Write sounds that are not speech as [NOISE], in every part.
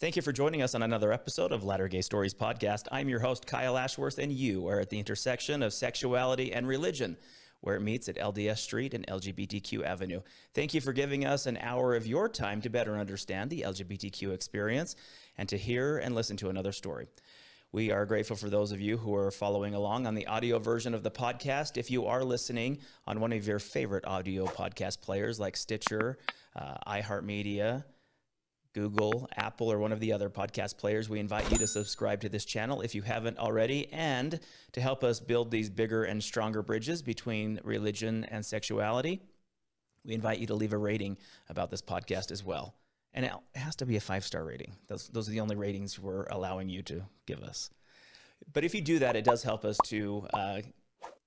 Thank you for joining us on another episode of Latter Gay Stories podcast. I'm your host, Kyle Ashworth, and you are at the intersection of sexuality and religion, where it meets at LDS Street and LGBTQ Avenue. Thank you for giving us an hour of your time to better understand the LGBTQ experience and to hear and listen to another story. We are grateful for those of you who are following along on the audio version of the podcast. If you are listening on one of your favorite audio podcast players like Stitcher, uh, iHeartMedia, Google, Apple, or one of the other podcast players, we invite you to subscribe to this channel if you haven't already. And to help us build these bigger and stronger bridges between religion and sexuality, we invite you to leave a rating about this podcast as well. And it has to be a five star rating. Those, those are the only ratings we're allowing you to give us. But if you do that, it does help us to uh,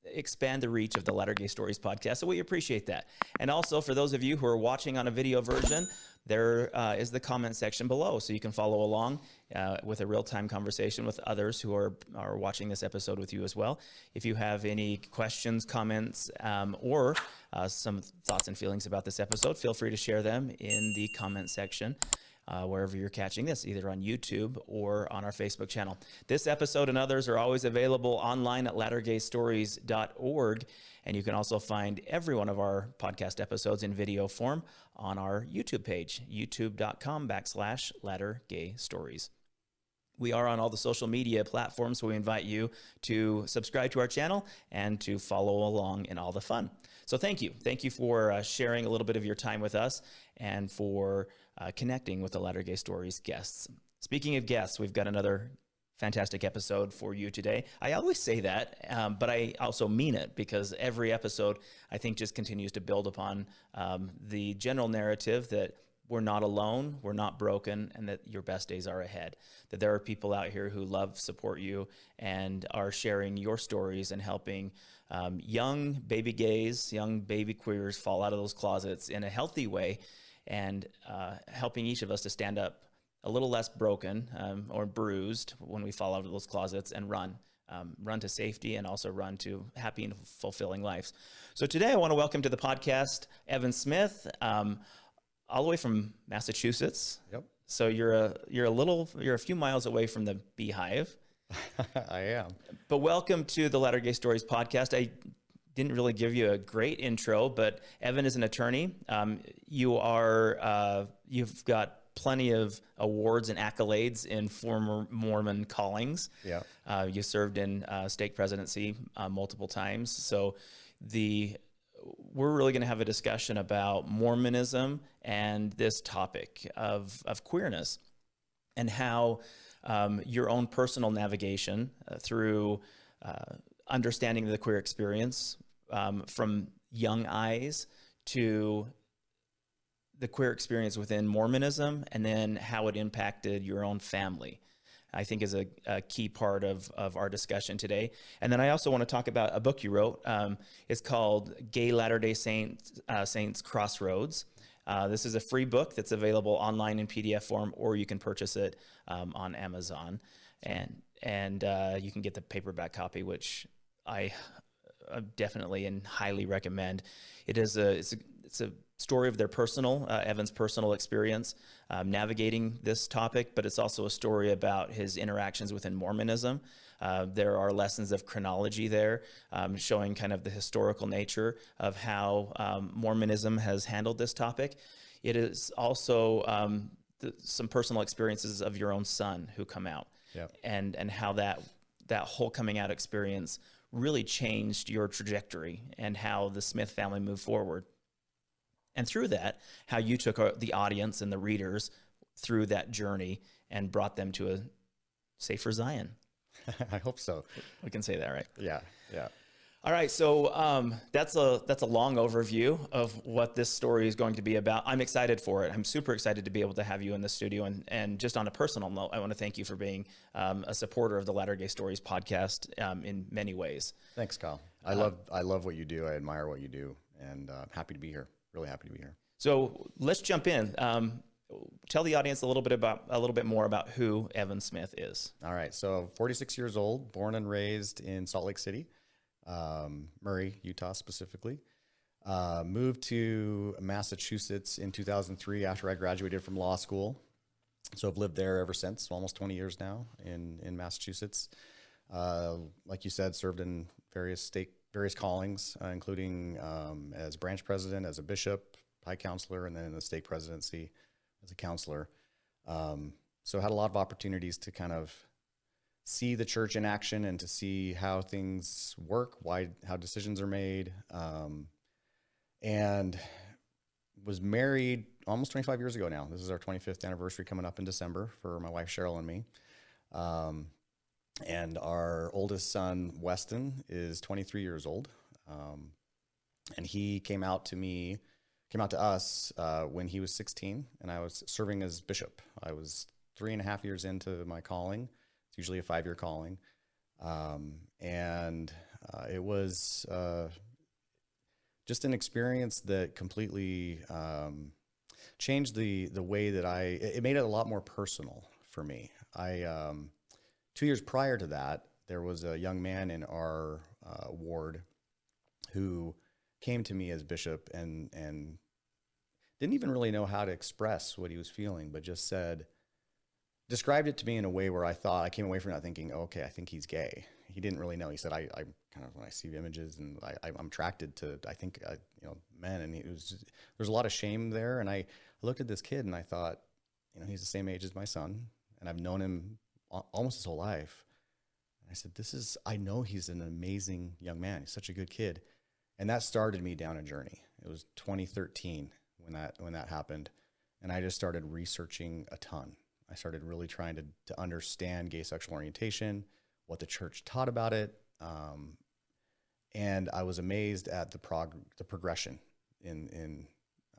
expand the reach of the Latter Gay Stories podcast. So we appreciate that. And also, for those of you who are watching on a video version, there uh, is the comment section below so you can follow along uh, with a real-time conversation with others who are, are watching this episode with you as well. If you have any questions, comments, um, or uh, some thoughts and feelings about this episode, feel free to share them in the comment section. Uh, wherever you're catching this, either on YouTube or on our Facebook channel. This episode and others are always available online at lattergaystories.org. And you can also find every one of our podcast episodes in video form on our YouTube page, youtube.com backslash Stories. We are on all the social media platforms, so we invite you to subscribe to our channel and to follow along in all the fun. So thank you. Thank you for uh, sharing a little bit of your time with us and for uh, connecting with the Latter Gay Stories guests. Speaking of guests, we've got another fantastic episode for you today. I always say that, um, but I also mean it because every episode I think just continues to build upon um, the general narrative that we're not alone, we're not broken, and that your best days are ahead. That there are people out here who love, support you, and are sharing your stories and helping um, young baby gays, young baby queers fall out of those closets in a healthy way, and uh, helping each of us to stand up a little less broken um, or bruised when we fall out of those closets and run. Um, run to safety and also run to happy and fulfilling lives. So today I want to welcome to the podcast Evan Smith, um, all the way from Massachusetts. Yep. So you're a you're a little you're a few miles away from the Beehive. [LAUGHS] I am. But welcome to the Latter Gay Stories podcast. I didn't really give you a great intro, but Evan is an attorney. Um, you are uh, you've got plenty of awards and accolades in former Mormon callings. Yeah. Uh, you served in uh, stake presidency uh, multiple times. So the we're really going to have a discussion about Mormonism and this topic of, of queerness and how um, your own personal navigation uh, through uh, understanding the queer experience um, from young eyes to the queer experience within Mormonism and then how it impacted your own family. I think is a, a, key part of, of our discussion today. And then I also want to talk about a book you wrote. Um, it's called Gay Latter-day Saints, uh, Saints Crossroads. Uh, this is a free book that's available online in PDF form, or you can purchase it um, on Amazon. And, and uh, you can get the paperback copy, which I uh, definitely and highly recommend. It is a, it's a, it's a story of their personal, uh, Evan's personal experience um, navigating this topic, but it's also a story about his interactions within Mormonism. Uh, there are lessons of chronology there, um, showing kind of the historical nature of how um, Mormonism has handled this topic. It is also um, some personal experiences of your own son who come out, yep. and and how that that whole coming out experience really changed your trajectory and how the Smith family moved forward. And through that, how you took uh, the audience and the readers through that journey and brought them to a safer Zion. [LAUGHS] I hope so. We can say that, right? Yeah, yeah. All right, so um, that's a that's a long overview of what this story is going to be about. I'm excited for it. I'm super excited to be able to have you in the studio, and and just on a personal note, I want to thank you for being um, a supporter of the Latter Gay Stories podcast um, in many ways. Thanks, Kyle. I uh, love I love what you do. I admire what you do, and uh, happy to be here really happy to be here. So let's jump in. Um, tell the audience a little bit about a little bit more about who Evan Smith is. All right. So 46 years old, born and raised in Salt Lake City, um, Murray, Utah specifically. Uh, moved to Massachusetts in 2003 after I graduated from law school. so I've lived there ever since, almost 20 years now in in Massachusetts. Uh, like you said, served in various state various callings, uh, including um, as branch president, as a bishop, high counselor, and then in the stake presidency as a counselor. Um, so had a lot of opportunities to kind of see the church in action and to see how things work, why how decisions are made, um, and was married almost 25 years ago now. This is our 25th anniversary coming up in December for my wife Cheryl and me. Um, and our oldest son Weston is 23 years old, um, and he came out to me, came out to us uh, when he was 16, and I was serving as bishop. I was three and a half years into my calling. It's usually a five-year calling, um, and uh, it was uh, just an experience that completely um, changed the the way that I. It made it a lot more personal for me. I um, two years prior to that, there was a young man in our uh, ward who came to me as bishop and and didn't even really know how to express what he was feeling, but just said, described it to me in a way where I thought I came away from that thinking, okay, I think he's gay. He didn't really know. He said, I, I kind of when I see images and I, I'm attracted to, I think, uh, you know, men, and it was there's a lot of shame there. And I, I looked at this kid and I thought, you know, he's the same age as my son, and I've known him almost his whole life. And I said, This is, I know he's an amazing young man. He's such a good kid. And that started me down a journey. It was 2013 when that, when that happened. And I just started researching a ton. I started really trying to, to understand gay sexual orientation, what the church taught about it. Um, and I was amazed at the prog- the progression in, in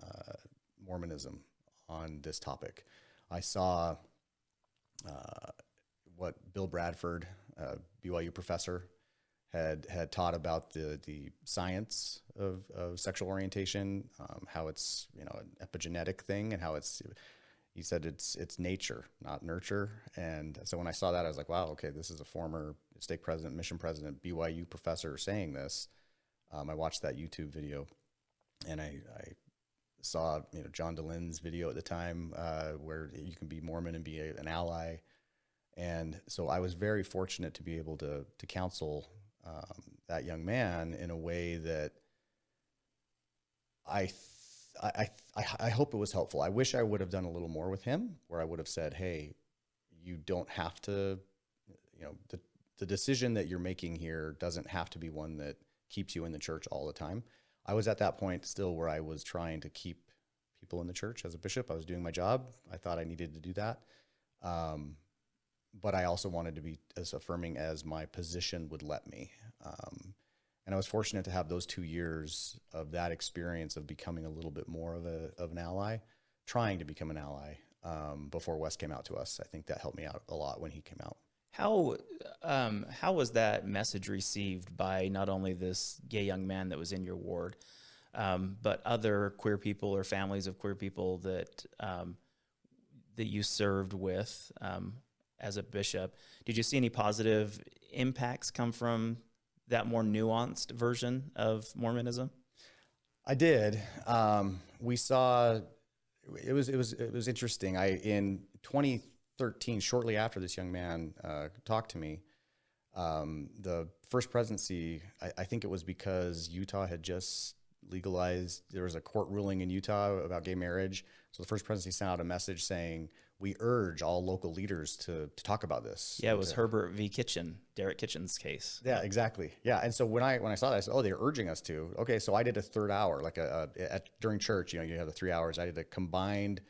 uh, Mormonism on this topic. I saw uh, what Bill Bradshaw, BYU professor, had had taught about the the science of, of sexual orientation, um, how it's you know an epigenetic thing, and how it's he said it's it's nature, not nurture. And so when I saw that, I was like, wow, okay, this is a former stake president, mission president, BYU professor saying this. Um, I watched that YouTube video, and I, I saw you know John Dehlin's video at the time uh, where you can be Mormon and be a, an ally. And so I was very fortunate to be able to to counsel um, that young man in a way that I, I, I, I hope it was helpful. I wish I would have done a little more with him, where I would have said, "Hey, you don't have to, you know, the the decision that you're making here doesn't have to be one that keeps you in the church all the time." I was at that point still where I was trying to keep people in the church as a bishop. I was doing my job. I thought I needed to do that. Um, but I also wanted to be as affirming as my position would let me. Um, and I was fortunate to have those two years of that experience of becoming a little bit more of a of an ally, trying to become an ally um, before Wes came out to us. I think that helped me out a lot when he came out. How um, how was that message received by not only this gay young man that was in your ward, um, but other queer people or families of queer people that um, that you served with? Um, as a bishop. Did you see any positive impacts come from that more nuanced version of Mormonism? I did. Um, we saw it was it was it was interesting. I in 2013, shortly after this young man uh, talked to me, um, the first presidency. I, I, think it was because Utah had just legalized. There was a court ruling in Utah about gay marriage, so the first presidency sent out a message saying we urge all local leaders to, to talk about this. Yeah, it was to, Herbert v. Kitchen, Derek Kitchen's case. Yeah, exactly. Yeah, and so when I when I saw that, I said, "Oh, they're urging us to." Okay, so I did a third hour, like a, a at, during church. You know, you have the three hours. I did a combined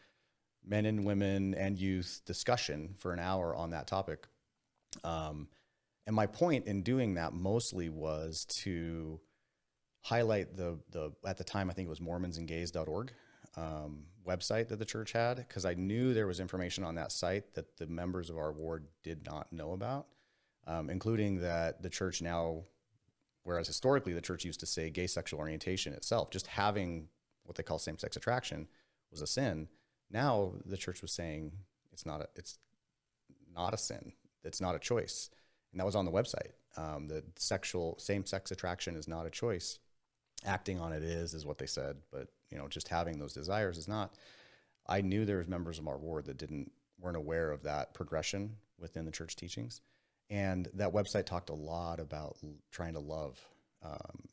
men and women and youth discussion for an hour on that topic. Um, and my point in doing that mostly was to highlight the the at the time I think it was MormonsandGays.org. Um, website that the church had because I knew there was information on that site that the members of our ward did not know about, um, including that the church now, whereas historically the church used to say gay sexual orientation itself, just having what they call same sex attraction was a sin. Now the church was saying it's not a, it's not a sin. It's not a choice. And that was on the website. Um, the sexual same sex attraction is not a choice. Acting on it is, is what they said. But you know, just having those desires is not. I knew there was members of our ward that didn't weren't aware of that progression within the church teachings. And that website talked a lot about trying to love um,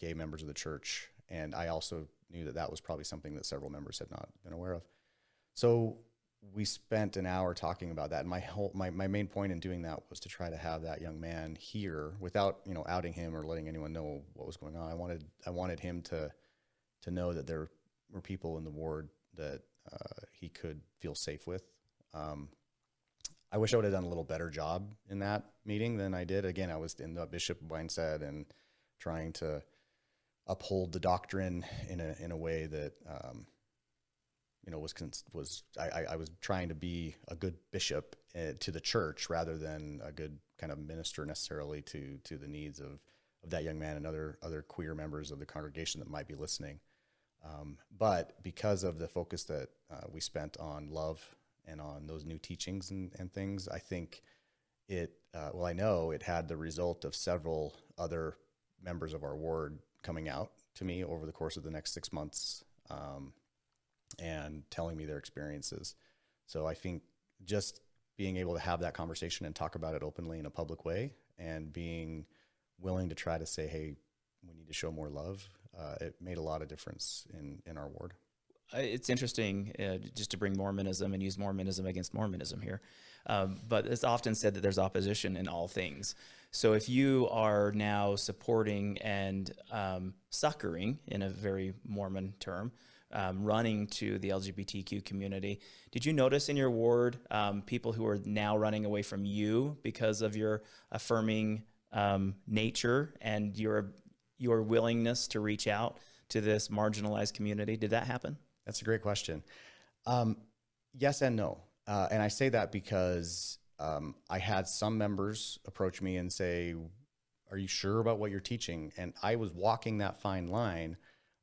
gay members of the church. And I also knew that that was probably something that several members had not been aware of. So we spent an hour talking about that. And my whole my, my main point in doing that was to try to have that young man here without, you know, outing him or letting anyone know what was going on. I wanted I wanted him to to know that there were people in the ward that uh, he could feel safe with. Um, I wish I would have done a little better job in that meeting than I did. Again, I was in the bishop mindset and trying to uphold the doctrine in a in a way that um, you know was was I, I, was trying to be a good bishop uh, to the church rather than a good kind of minister necessarily to to the needs of of that young man and other other queer members of the congregation that might be listening. Um, but because of the focus that uh, we spent on love and on those new teachings and, and things, I think it, uh, well, I know it had the result of several other members of our ward coming out to me over the course of the next six months um, and telling me their experiences. So I think just being able to have that conversation and talk about it openly in a public way and being willing to try to say, hey, we need to show more love, uh, it made a lot of difference in, in our ward. It's interesting uh, just to bring Mormonism and use Mormonism against Mormonism here. Um, but it's often said that there's opposition in all things. So if you are now supporting and um, succoring, in a very Mormon term, um, running to the LGBTQ community, did you notice in your ward um, people who are now running away from you because of your affirming um, nature and your your willingness to reach out to this marginalized community? Did that happen? That's a great question. Um, yes and no. Uh, and I say that because um, I had some members approach me and say, Are you sure about what you're teaching? And I was walking that fine line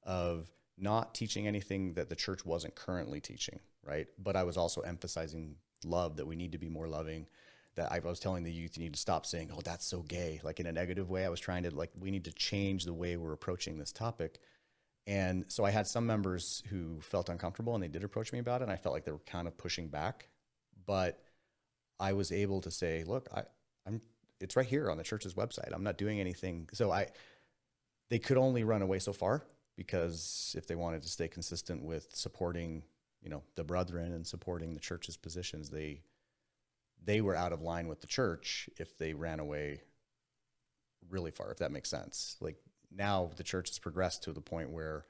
of not teaching anything that the church wasn't currently teaching, right? But I was also emphasizing love, that we need to be more loving. That I was telling the youth, you need to stop saying, "Oh, that's so gay," like in a negative way. I was trying to like, we need to change the way we're approaching this topic. And so I had some members who felt uncomfortable and they did approach me about it. And I felt like they were kind of pushing back, but I was able to say, look, I, I'm, it's right here on the church's website. I'm not doing anything. So I, they could only run away so far because if they wanted to stay consistent with supporting, you know, the brethren and supporting the church's positions, they, they were out of line with the church if they ran away really far, if that makes sense. Like now the church has progressed to the point where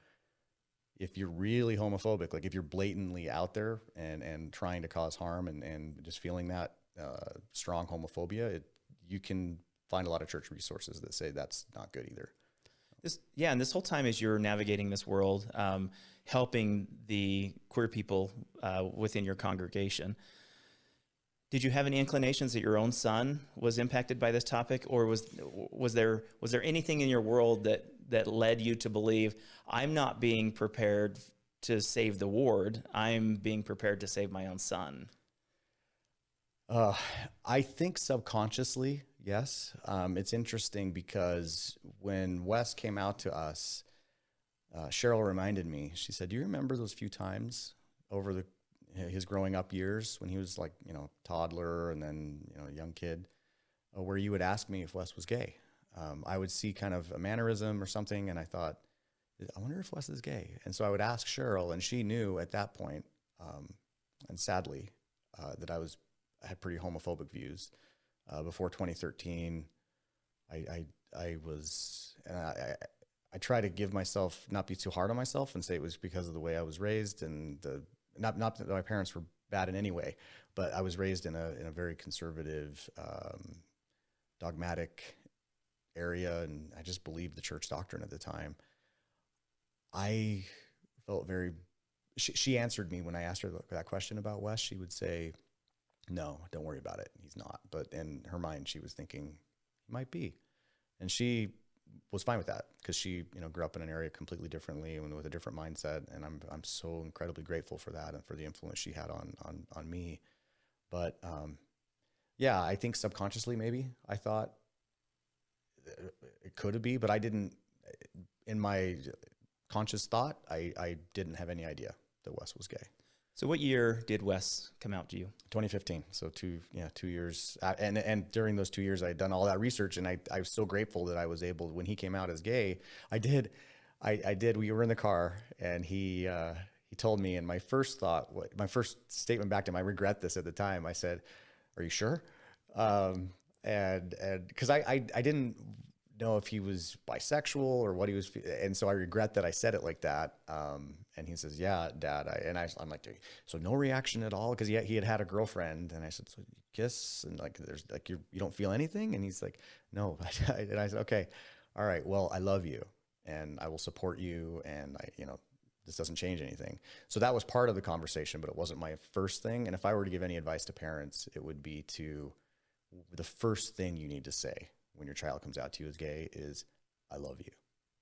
if you're really homophobic, like if you're blatantly out there and, and trying to cause harm and, and just feeling that uh, strong homophobia, it, you can find a lot of church resources that say that's not good either. This, yeah, and this whole time as you're navigating this world, um, helping the queer people uh, within your congregation, did you have any inclinations that your own son was impacted by this topic, or was was there was there anything in your world that that led you to believe I'm not being prepared to save the ward, I'm being prepared to save my own son? Uh, I think subconsciously, yes. Um, it's interesting because when Wes came out to us, uh, Cheryl reminded me. She said, "Do you remember those few times over the his growing up years when he was like you know toddler and then you know young kid, uh, where you would ask me if Wes was gay? Um, I would see kind of a mannerism or something, and I thought, I wonder if Wes is gay. And so I would ask Cheryl, and she knew at that point, um, and sadly, uh, that I was I had pretty homophobic views. Uh, before 2013, I, I, I was, and I, I, I try to give myself, not be too hard on myself and say it was because of the way I was raised and the, not, not that my parents were bad in any way, but I was raised in a, in a very conservative, um, dogmatic area. And I just believed the church doctrine at the time. I felt very, she, she answered me when I asked her that question about Wes, she would say, no, don't worry about it. He's not. But in her mind, she was thinking he might be, and she was fine with that because she, you know, grew up in an area completely differently and with a different mindset. And I'm I'm so incredibly grateful for that and for the influence she had on on on me. But um, yeah, I think subconsciously maybe I thought it could be, but I didn't. In my conscious thought, I I didn't have any idea that Wes was gay. So, what year did Wes come out to you? 2015. So two, yeah, two years. Uh, and and during those two years, I had done all that research, and I I was so grateful that I was able. When he came out as gay, I did, I I did. We were in the car, and he uh, he told me, and my first thought, my first statement back to him, I regret this at the time. I said, "Are you sure?" Um, and and because I, I I didn't know if he was bisexual or what he was, and so I regret that I said it like that. Um, and he says, "Yeah, Dad," I, and I, I'm like, "So no reaction at all?" Because he he had had a girlfriend, and I said, "So you kiss?" And like, there's like you you don't feel anything, and he's like, "No," [LAUGHS] and I said, "Okay, all right, well, I love you, and I will support you, and I, you know." This doesn't change anything. So that was part of the conversation, but it wasn't my first thing. And if I were to give any advice to parents, it would be to the first thing you need to say when your child comes out to you as gay is I love you.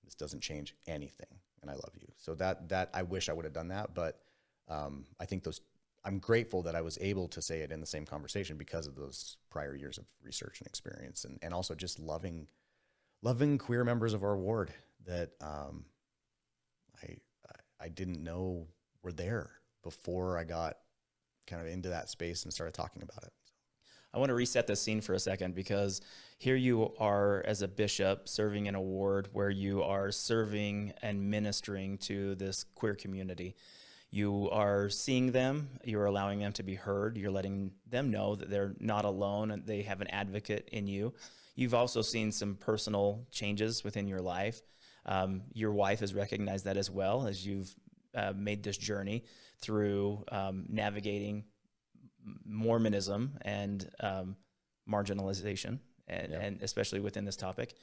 This doesn't change anything and I love you. So that that I wish I would have done that, but um, I think those I'm grateful that I was able to say it in the same conversation because of those prior years of research and experience and, and also just loving loving queer members of our ward that um, I I didn't know were there before I got kind of into that space and started talking about it. I want to reset the scene for a second because here you are as a bishop serving in a ward where you are serving and ministering to this queer community. You are seeing them, you're allowing them to be heard, you're letting them know that they're not alone and they have an advocate in you. You've also seen some personal changes within your life. Um, your wife has recognized that as well as you've uh, made this journey through um, navigating Mormonism and um, marginalization, and, yeah. and, especially within this topic.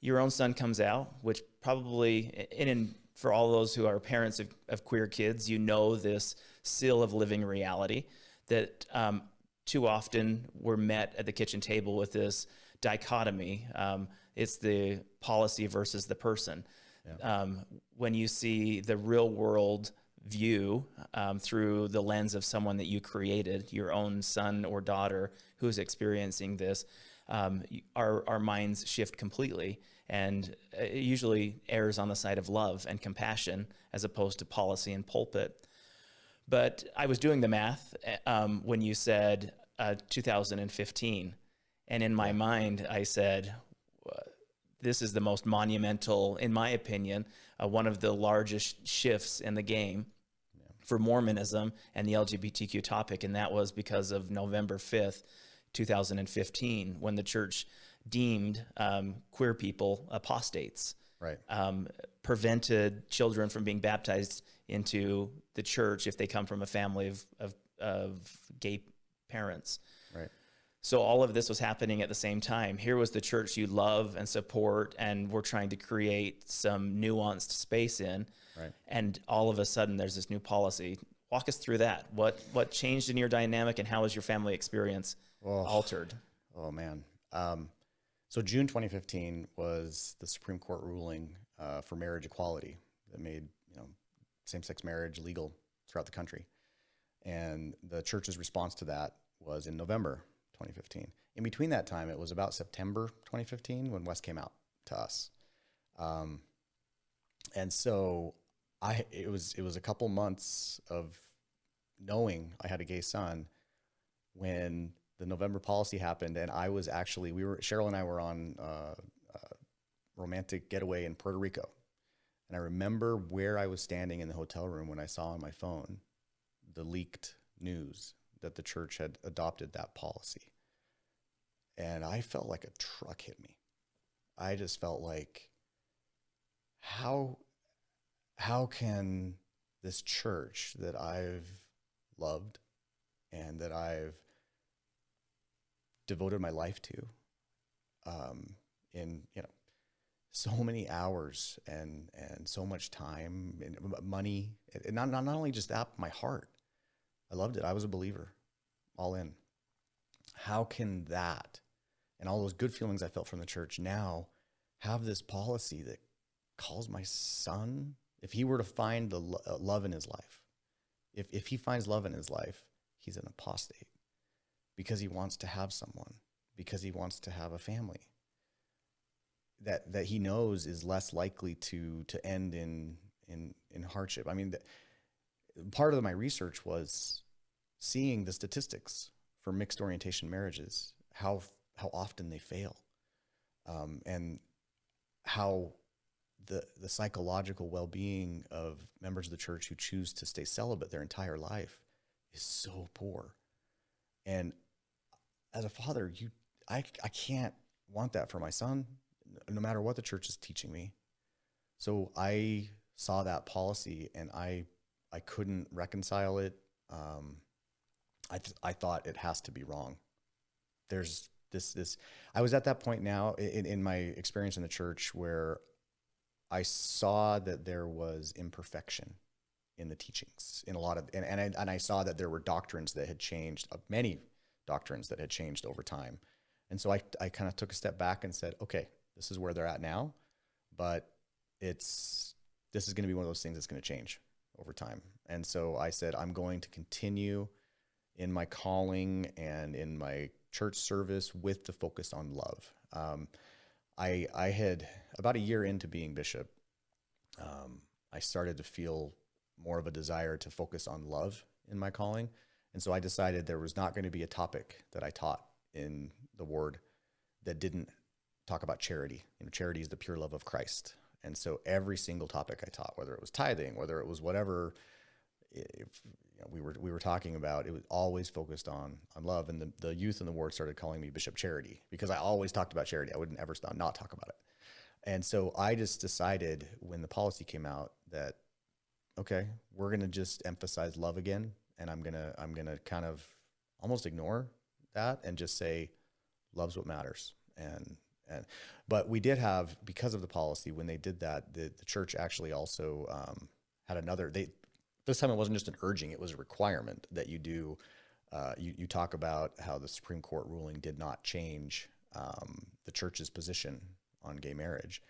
Your own son comes out, which probably, in, in for all those who are parents of, of, queer kids, you know this seal of living reality that um, too often we're met at the kitchen table with this dichotomy. Um, it's the policy versus the person. Yeah. Um, when you see the real world view um, through the lens of someone that you created, your own son or daughter who's experiencing this, um, our, our minds shift completely. And it usually errs on the side of love and compassion as opposed to policy and pulpit. But I was doing the math um, when you said uh, 2015. And in my mind, I said, this is the most monumental, in my opinion, uh, one of the largest shifts in the game yeah. for Mormonism and the LGBTQ topic. And that was because of November 5th, 2015, when the church deemed um, queer people apostates. Right. Um, prevented children from being baptized into the church if they come from a family of, of, of gay parents. Right. So all of this was happening at the same time. Here was the church you love and support, and we're trying to create some nuanced space in. Right. And all of a sudden, there's this new policy. Walk us through that. What what changed in your dynamic, and how was your family experience oh, altered? Oh man. Um, so June 2015 was the Supreme Court ruling uh, for marriage equality that made you know same-sex marriage legal throughout the country, and the church's response to that was in November 2015. In between that time, it was about September 2015 when Wes came out to us. Um, and so I, it was, it was a couple months of knowing I had a gay son when the November policy happened. And I was actually, we were, Cheryl and I were on uh, a romantic getaway in Puerto Rico. And I remember where I was standing in the hotel room when I saw on my phone the leaked news that the church had adopted that policy and I felt like a truck hit me. I just felt like how how can this church that I've loved and that I've devoted my life to um, in you know so many hours and and so much time and money and not, not not only just that my heart. I loved it. I was a believer all in. How can that and all those good feelings I felt from the church now have this policy that calls my son, if he were to find the lo- uh, love in his life, if, if he finds love in his life, he's an apostate because he wants to have someone, because he wants to have a family that, that he knows is less likely to, to end in, in, in hardship. I mean, part of my research was seeing the statistics for mixed orientation marriages, how how often they fail, um, and how the the psychological well being of members of the church who choose to stay celibate their entire life is so poor. And as a father, you I I can't want that for my son, no matter what the church is teaching me. So I saw that policy and I I couldn't reconcile it. Um, I th- I thought it has to be wrong. There's this this. I was at that point now in, in my experience in the church where I saw that there was imperfection in the teachings in a lot of and and I, and I saw that there were doctrines that had changed, uh, many doctrines that had changed over time. And so I I kind of took a step back and said, okay, this is where they're at now, but it's this is going to be one of those things that's going to change over time. And so I said, I'm going to continue in my calling and in my church service with the focus on love. Um, I, I had about a year into being bishop, um, I started to feel more of a desire to focus on love in my calling. And so I decided there was not going to be a topic that I taught in the ward that didn't talk about charity. You know, charity is the pure love of Christ. And so every single topic I taught, whether it was tithing, whether it was whatever if, we were we were talking about, it was always focused on on love. And the, the youth in the ward started calling me Bishop Charity because I always talked about charity. I would never stop not talk about it. And so I just decided when the policy came out that okay, we're gonna just emphasize love again, and I'm gonna I'm gonna kind of almost ignore that and just say love's what matters. And and but we did have because of the policy when they did that, the, the church actually also um, had another they this time it wasn't just an urging, it was a requirement that you do. Uh, you, you talk about how the Supreme Court ruling did not change um, the church's position on gay marriage.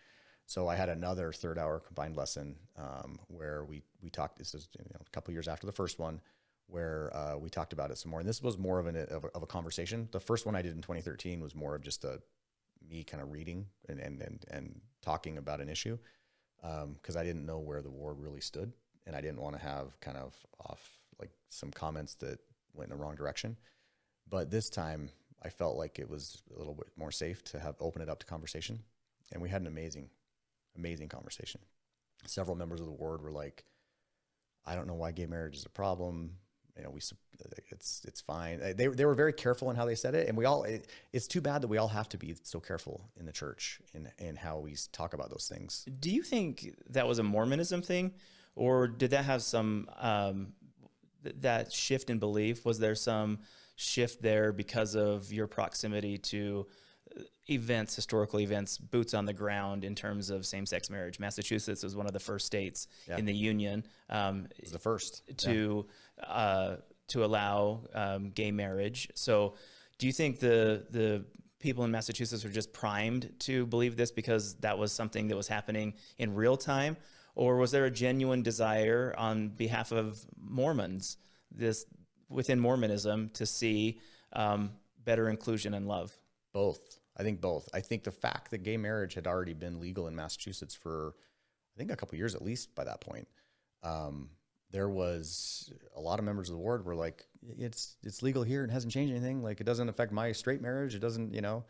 So I had another third hour combined lesson um, where we, we talked, this is you know, a couple years after the first one, where uh, we talked about it some more. And this was more of, an, of, a, of a conversation. The first one I did in 2013 was more of just a me kind of reading and, and, and, and talking about an issue because um, I didn't know where the war really stood and I didn't want to have kind of off like some comments that went in the wrong direction. But this time I felt like it was a little bit more safe to have open it up to conversation. And we had an amazing, amazing conversation. Several members of the ward were like, I don't know why gay marriage is a problem. You know, we it's it's fine. They they were very careful in how they said it, and we all. It, it's too bad that we all have to be so careful in the church in in how we talk about those things. Do you think that was a Mormonism thing? Or did that have some um, th- that shift in belief? Was there some shift there because of your proximity to uh, events, historical events, boots on the ground in terms of same-sex marriage? Massachusetts was one of the first states yeah. in the union. Um, it was the first to yeah. uh, to allow um, gay marriage. So, do you think the the people in Massachusetts were just primed to believe this because that was something that was happening in real time? Or was there a genuine desire on behalf of Mormons, this within Mormonism, to see um, better inclusion and love? Both. I think both. I think the fact that gay marriage had already been legal in Massachusetts for, I think, a couple years at least by that point. Um, there was a lot of members of the ward were like, it's it's legal here and hasn't changed anything. Like it doesn't affect my straight marriage. It doesn't, you know,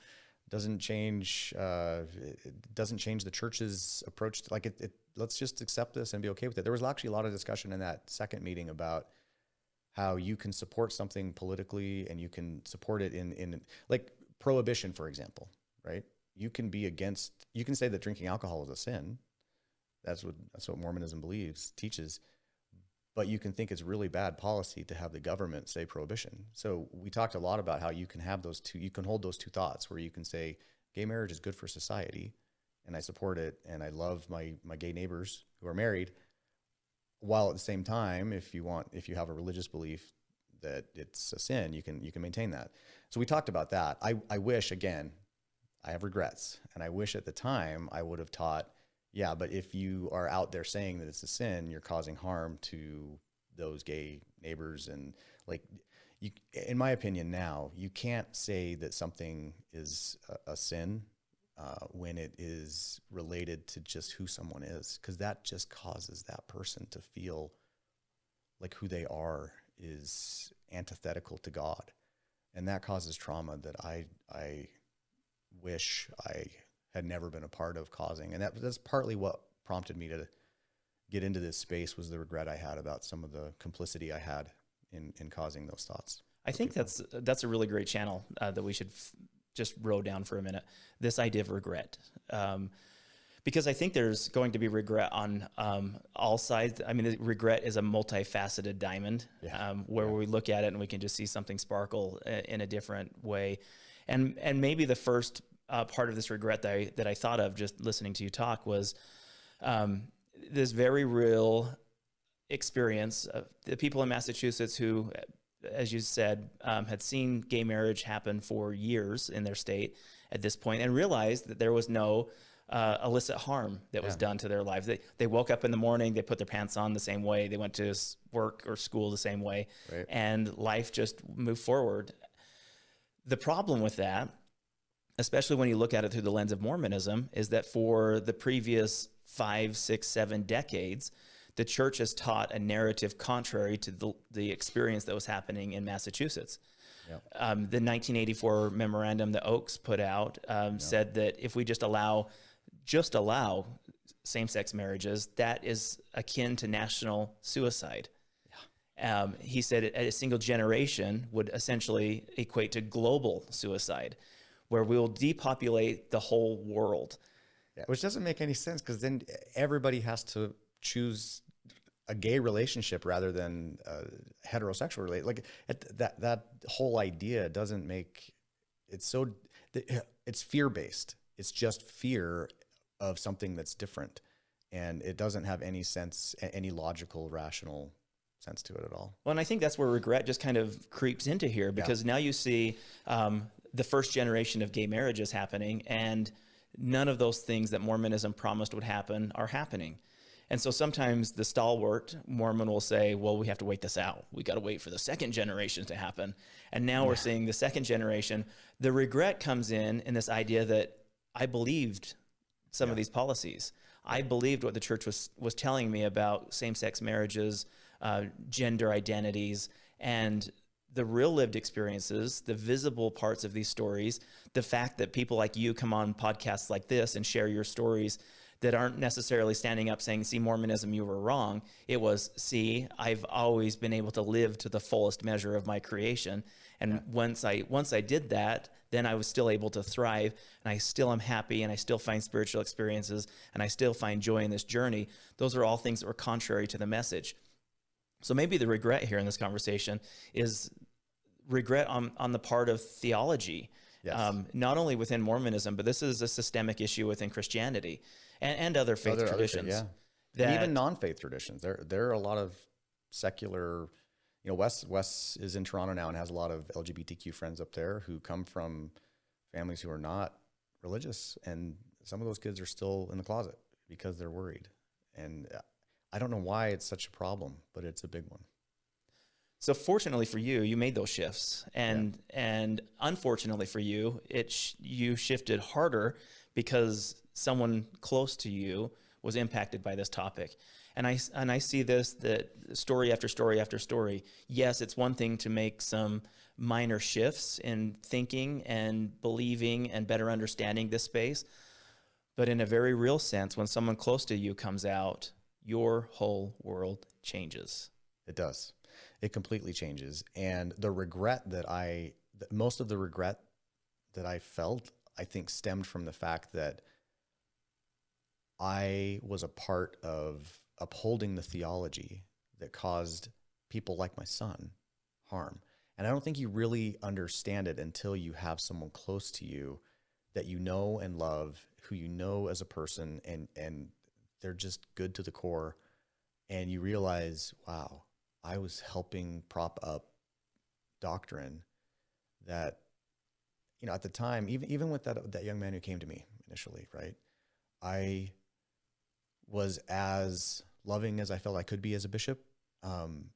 doesn't change. Uh, it doesn't change the church's approach. To, like it, it let's just accept this and be okay with it. There was actually a lot of discussion in that second meeting about how you can support something politically and you can support it in in like prohibition, for example, right? You can be against. You can say that drinking alcohol is a sin. That's what that's what Mormonism believes teaches. But you can think it's really bad policy to have the government say prohibition. So we talked a lot about how you can have those two. You can hold those two thoughts where you can say gay marriage is good for society, and I support it and I love my my gay neighbors who are married while at the same time if you want if you have a religious belief that it's a sin you can you can maintain that. So we talked about that. I, I wish again I have regrets and I wish at the time I would have taught yeah but if you are out there saying that it's a sin you're causing harm to those gay neighbors and like you in my opinion now you can't say that something is a, a sin uh, when it is related to just who someone is, because that just causes that person to feel like who they are is antithetical to God, and that causes trauma that I I wish I had never been a part of causing, and that that's partly what prompted me to get into this space was the regret I had about some of the complicity I had in in causing those thoughts. I think that's that's a really great channel uh, that we should just row down for a minute. This idea of regret, um, because I think there's going to be regret on um, all sides. I mean, regret is a multifaceted diamond, Yeah. um, where we look at it and we can just see something sparkle uh, in a different way, and and maybe the first uh, part of this regret that I that I thought of just listening to you talk was um, this very real experience of the people in Massachusetts who, as you said, um, had seen gay marriage happen for years in their state at this point and realized that there was no uh, illicit harm that was Yeah. done to their lives. They, they woke up in the morning, they put their pants on the same way, they went to work or school the same way, Right. and life just moved forward. The problem with that especially when you look at it through the lens of Mormonism, is that for the previous five, six, seven decades, the church has taught a narrative contrary to the, the experience that was happening in Massachusetts. Yep. Um, the 1984 memorandum that Oaks put out um, said that if we just allow, just allow same-sex marriages, that is akin to national suicide. Um, he said a single generation would essentially equate to global suicide, where we will depopulate the whole world. Yeah, which doesn't make any sense because then everybody has to choose a gay relationship rather than a heterosexual relate. Like it, that that whole idea doesn't make it's so it's fear based. It's just fear of something that's different, and it doesn't have any sense, any logical, rational sense to it at all. Well, and I think that's where regret just kind of creeps into here because now you see um, the first generation of gay marriages happening, and none of those things that Mormonism promised would happen are happening. And so sometimes the stalwart Mormon will say, well, we have to wait this out. We got to wait for the second generation to happen. And now we're seeing the second generation. The regret comes in in this idea that I believed some of these policies. I believed what the church was was telling me about same-sex marriages, uh, gender identities, and the real lived experiences, the visible parts of these stories, the fact that people like you come on podcasts like this and share your stories that aren't necessarily standing up saying, see, Mormonism, you were wrong. It was, see, I've always been able to live to the fullest measure of my creation. And once I once I did that, then I was still able to thrive and I still am happy and I still find spiritual experiences and I still find joy in this journey. Those are all things that were contrary to the message. So maybe the regret here in this conversation is regret on, on the part of theology. Yes. Um, not only within Mormonism, but this is a systemic issue within Christianity and, and other faith Other- other faith, traditions. yeah. And even non-faith traditions. There, there are a lot of secular. You know, Wes Wes is in Toronto now and has a lot of LGBTQ friends up there who come from families who are not religious, and some of those kids are still in the closet because they're worried. And I don't know why it's such a problem, but it's a big one. So fortunately for you, you made those shifts, and and unfortunately for you, it sh- you shifted harder because someone close to you was impacted by this topic. And I and I see this that story after story after story. Yes, it's one thing to make some minor shifts in thinking and believing and better understanding this space, but in a very real sense, when someone close to you comes out, your whole world changes. It does. It completely changes. And the regret that I, most of the regret that I felt, I think stemmed from the fact that I was a part of upholding the theology that caused people like my son harm. And I don't think you really understand it until you have someone close to you that you know and love, who you know as a person, and, and they're just good to the core. And you realize, wow, I was helping prop up doctrine that, you know, at the time, even even with that that young man who came to me initially, right? I was as loving as I felt I could be as a bishop. Um,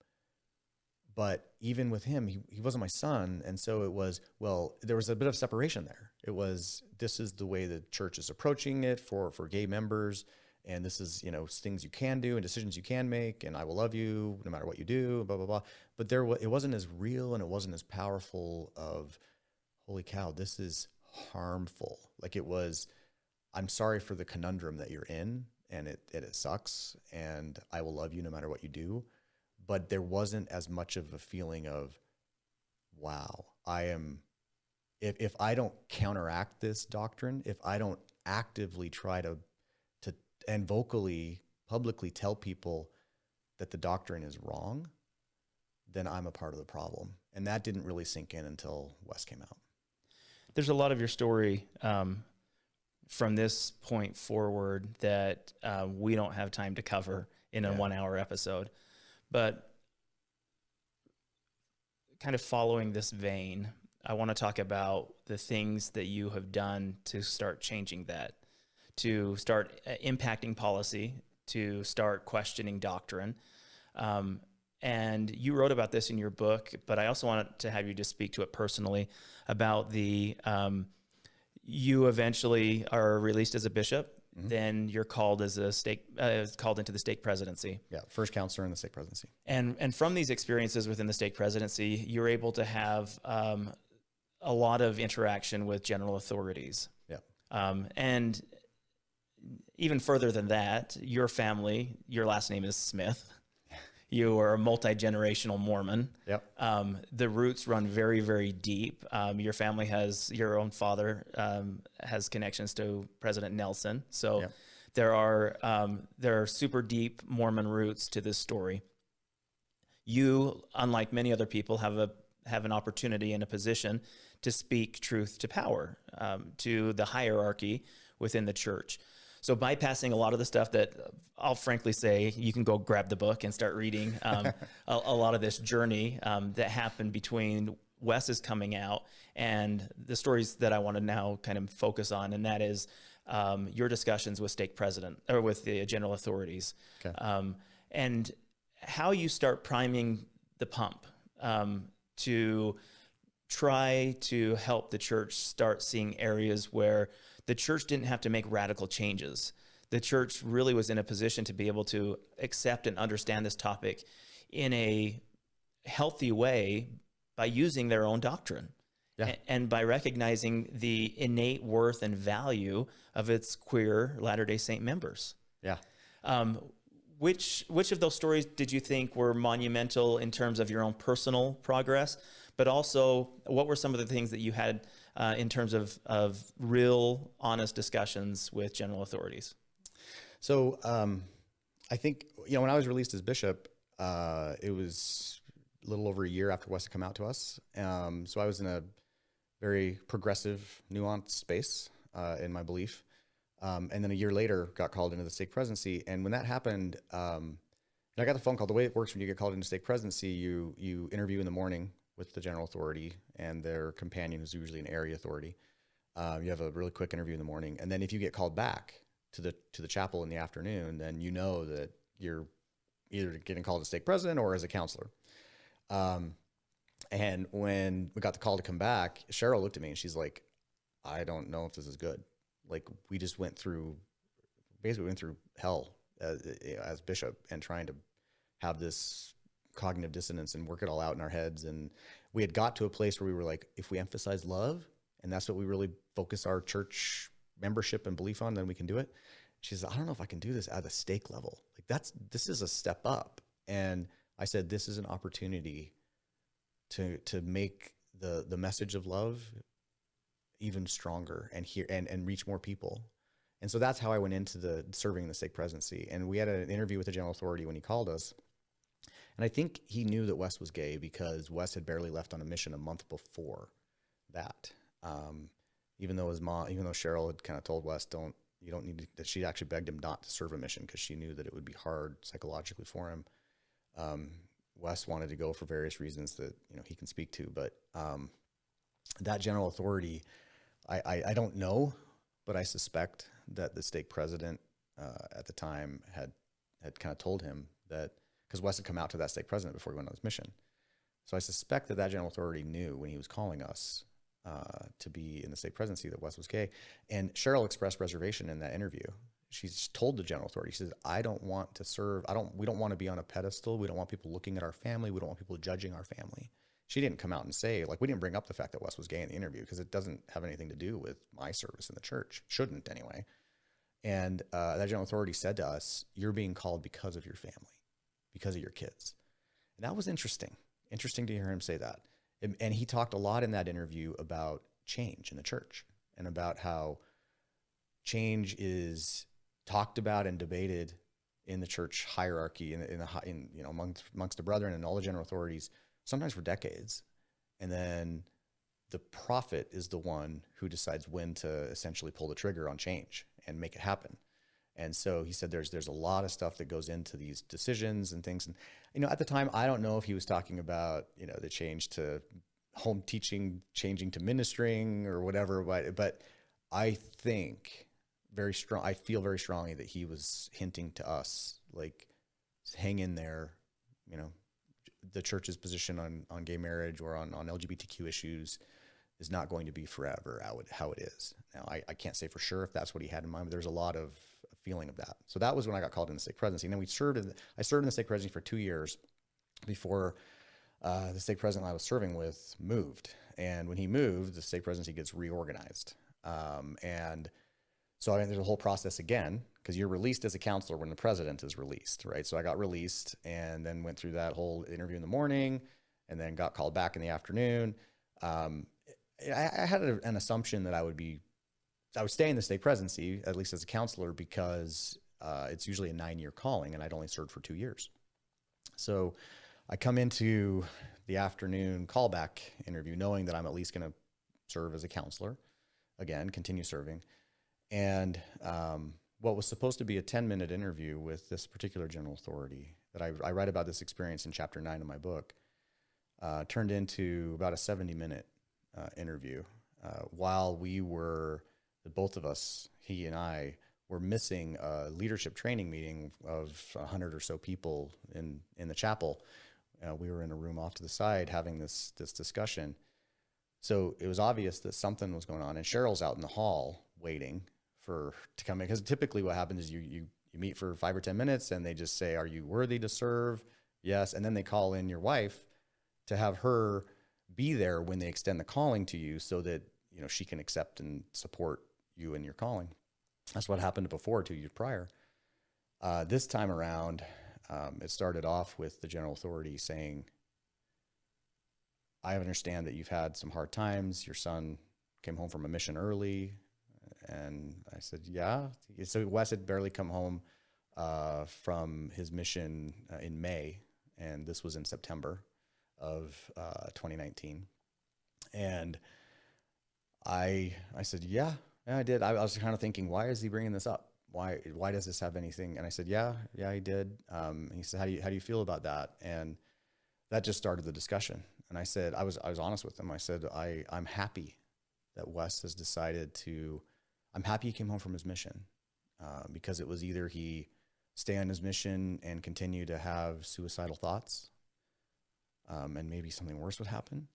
but even with him, he, he wasn't my son. And so it was, well, there was a bit of separation there. It was, this is the way the church is approaching it for, for gay members. and this is you know things you can do and decisions you can make and i will love you no matter what you do blah blah blah but there wa- it wasn't as real and it wasn't as powerful of holy cow this is harmful like it was i'm sorry for the conundrum that you're in and it, it, it sucks and i will love you no matter what you do. But there wasn't as much of a feeling of wow i am if, if i don't counteract this doctrine if i don't actively try to to and vocally publicly tell people that the doctrine is wrong then i'm a part of the problem. And that didn't really sink in until West came out. There's a lot of your story um, from this point forward that uh, we don't have time to cover in a Yeah. one hour episode. But kind of following this vein, I want to talk about the things that you have done to start changing that, to start uh, impacting policy, to start questioning doctrine. Um, and you wrote about this in your book, but I also wanted to have you just speak to it personally about the um, you eventually are released as a bishop, then you're called as a stake uh, called into the stake presidency. yeah first counselor in the stake presidency And and from these experiences within the stake presidency, you're able to have um, a lot of interaction with general authorities. yeah Um, and even further than that, your family, your last name is Smith. You are a multi generational Mormon. yep Um, the roots run very, very deep. Um, your family has your own father um, has connections to President Nelson, so Yep. there are um, there are super deep Mormon roots to this story. You, unlike many other people, have a have an opportunity and a position to speak truth to power, um, to the hierarchy within the church. So bypassing a lot of the stuff that I'll frankly say, you can go grab the book and start reading um, [LAUGHS] a, a lot of this journey um, that happened between Wes is coming out and the stories that I want to now kind of focus on, and that is um, your discussions with stake president or with the general authorities, Okay. um, and how you start priming the pump um, to try to help the church start seeing areas where the church didn't have to make radical changes. The church really was in a position to be able to accept and understand this topic in a healthy way by using their own doctrine Yeah. and by recognizing the innate worth and value of its queer Latter-day Saint members. yeah Um, which which of those stories did you think were monumental in terms of your own personal progress, but also what were some of the things that you had uh, in terms of of real, honest discussions with general authorities? So um, I think you know when I was released as bishop, uh, it was a little over a year after Wes had come out to us. Um, so I was in a very progressive, nuanced space uh, in my belief. Um, and then a year later, got called into the stake presidency. And when that happened, um, I got the phone call. The way it works when you get called into stake presidency, you you interview in the morning with the general authority and their companion, who's usually an area authority. Um, you have a really quick interview in the morning, and then if you get called back to the to the chapel in the afternoon, then you know that you're either getting called as stake president or as a counselor. Um, and when we got the call to come back, Cheryl looked at me and she's like, "I don't know if this is good. Like we just went through, basically went through hell as, as bishop and trying to have this cognitive dissonance and work it all out in our heads. And we had got to a place where we were like, if we emphasize love, and that's what we really focus our church membership and belief on, then we can do it. She says, I don't know if I can do this at the stake level. Like that's this is a step up. And I said, this is an opportunity to to make the the message of love even stronger and hear and, and reach more people. And so that's how I went into the serving the stake presidency. And we had an interview with the general authority when he called us. And I think he knew that Wes was gay because Wes had barely left on a mission a month before that. Um, even though his mom, even though Cheryl had kind of told Wes, don't, you don't need to, that she actually begged him not to serve a mission because she knew that it would be hard psychologically for him. Um, Wes wanted to go for various reasons that, you know, he can speak to, but, um, that general authority, I, I, I don't know, but I suspect that the stake president, uh, at the time had, had kind of told him that, because Wes had come out to that stake president before he went on his mission. So I suspect that that general authority knew when he was calling us uh, to be in the stake presidency that Wes was gay. And Cheryl expressed reservation in that interview. she's told the general authority, she says, I don't want to serve. I don't, we don't want to be on a pedestal. We don't want people looking at our family. We don't want people judging our family. She didn't come out and say, like, we didn't bring up the fact that Wes was gay in the interview because it doesn't have anything to do with my service in the church. Shouldn't anyway. And uh, that general authority said to us, You're being called because of your family, because of your kids. And that was interesting. Interesting to hear him say that. And, and he talked a lot in that interview about change in the church and about how change is talked about and debated in the church hierarchy in, in the in you know amongst amongst the brethren and all the general authorities sometimes for decades and then the prophet is the one who decides when to essentially pull the trigger on change and make it happen and so he said there's there's a lot of stuff that goes into these decisions and things. And you know at the time i don't know if he was talking about you know the change to home teaching changing to ministering or whatever but but i think very strong i feel very strongly that he was hinting to us like hang in there you know the church's position on on gay marriage or on on lgbtq issues is not going to be forever how it, how it is. Now I, I can't say for sure if that's what he had in mind but there's a lot of feeling of that so that was when i got called in the stake presidency and then we served in, i served in the stake presidency for two years before uh, the stake president I was serving with moved. And when he moved, the stake presidency gets reorganized. Um, and so I mean, there's a whole process again because you're released as a counselor when the president is released, right? So I got released and then went through that whole interview in the morning and then got called back in the afternoon. Um, I, I, had a, an assumption that I would be, I would stay in the stake presidency, at least as a counselor, because uh, it's usually a nine year calling and I'd only served for two years. So I come into the afternoon callback interview knowing that I'm at least going to serve as a counselor, again, continue serving. And um, what was supposed to be a 10 minute interview with this particular general authority that I, I write about this experience in chapter nine of my book uh, turned into about a 70 minute uh, interview uh, while we were, both of us, he and I, were missing a leadership training meeting of a 100 or so people in, in the chapel uh, we were in a room off to the side having this this discussion. So it was obvious that something was going on, and Cheryl's out in the hall waiting for to come in because typically what happens is you you you meet for five or ten minutes and they just say, "Are you worthy to serve?" Yes, and then they call in your wife to have her be there when they extend the calling to you, so that you know she can accept and support you and your calling. That's what happened before two years prior. Uh, this time around, um, it started off with the general authority saying, I understand that you've had some hard times. Your son came home from a mission early. And I said, Yeah. So Wes had barely come home uh, from his mission uh, in May, and this was in September of uh, 2019. And I, I said, Yeah, yeah I did. I, I was kind of thinking, why is he bringing this up? why why does this have anything? And I said, yeah, yeah, he did. Um, he said, how do you how do you feel about that? And that just started the discussion. And I said, I was I was honest with him. I said, I I'm happy that Wes has decided to. I'm happy he came home from his mission uh, because it was either he stay on his mission and continue to have suicidal thoughts, um, and maybe something worse would happen,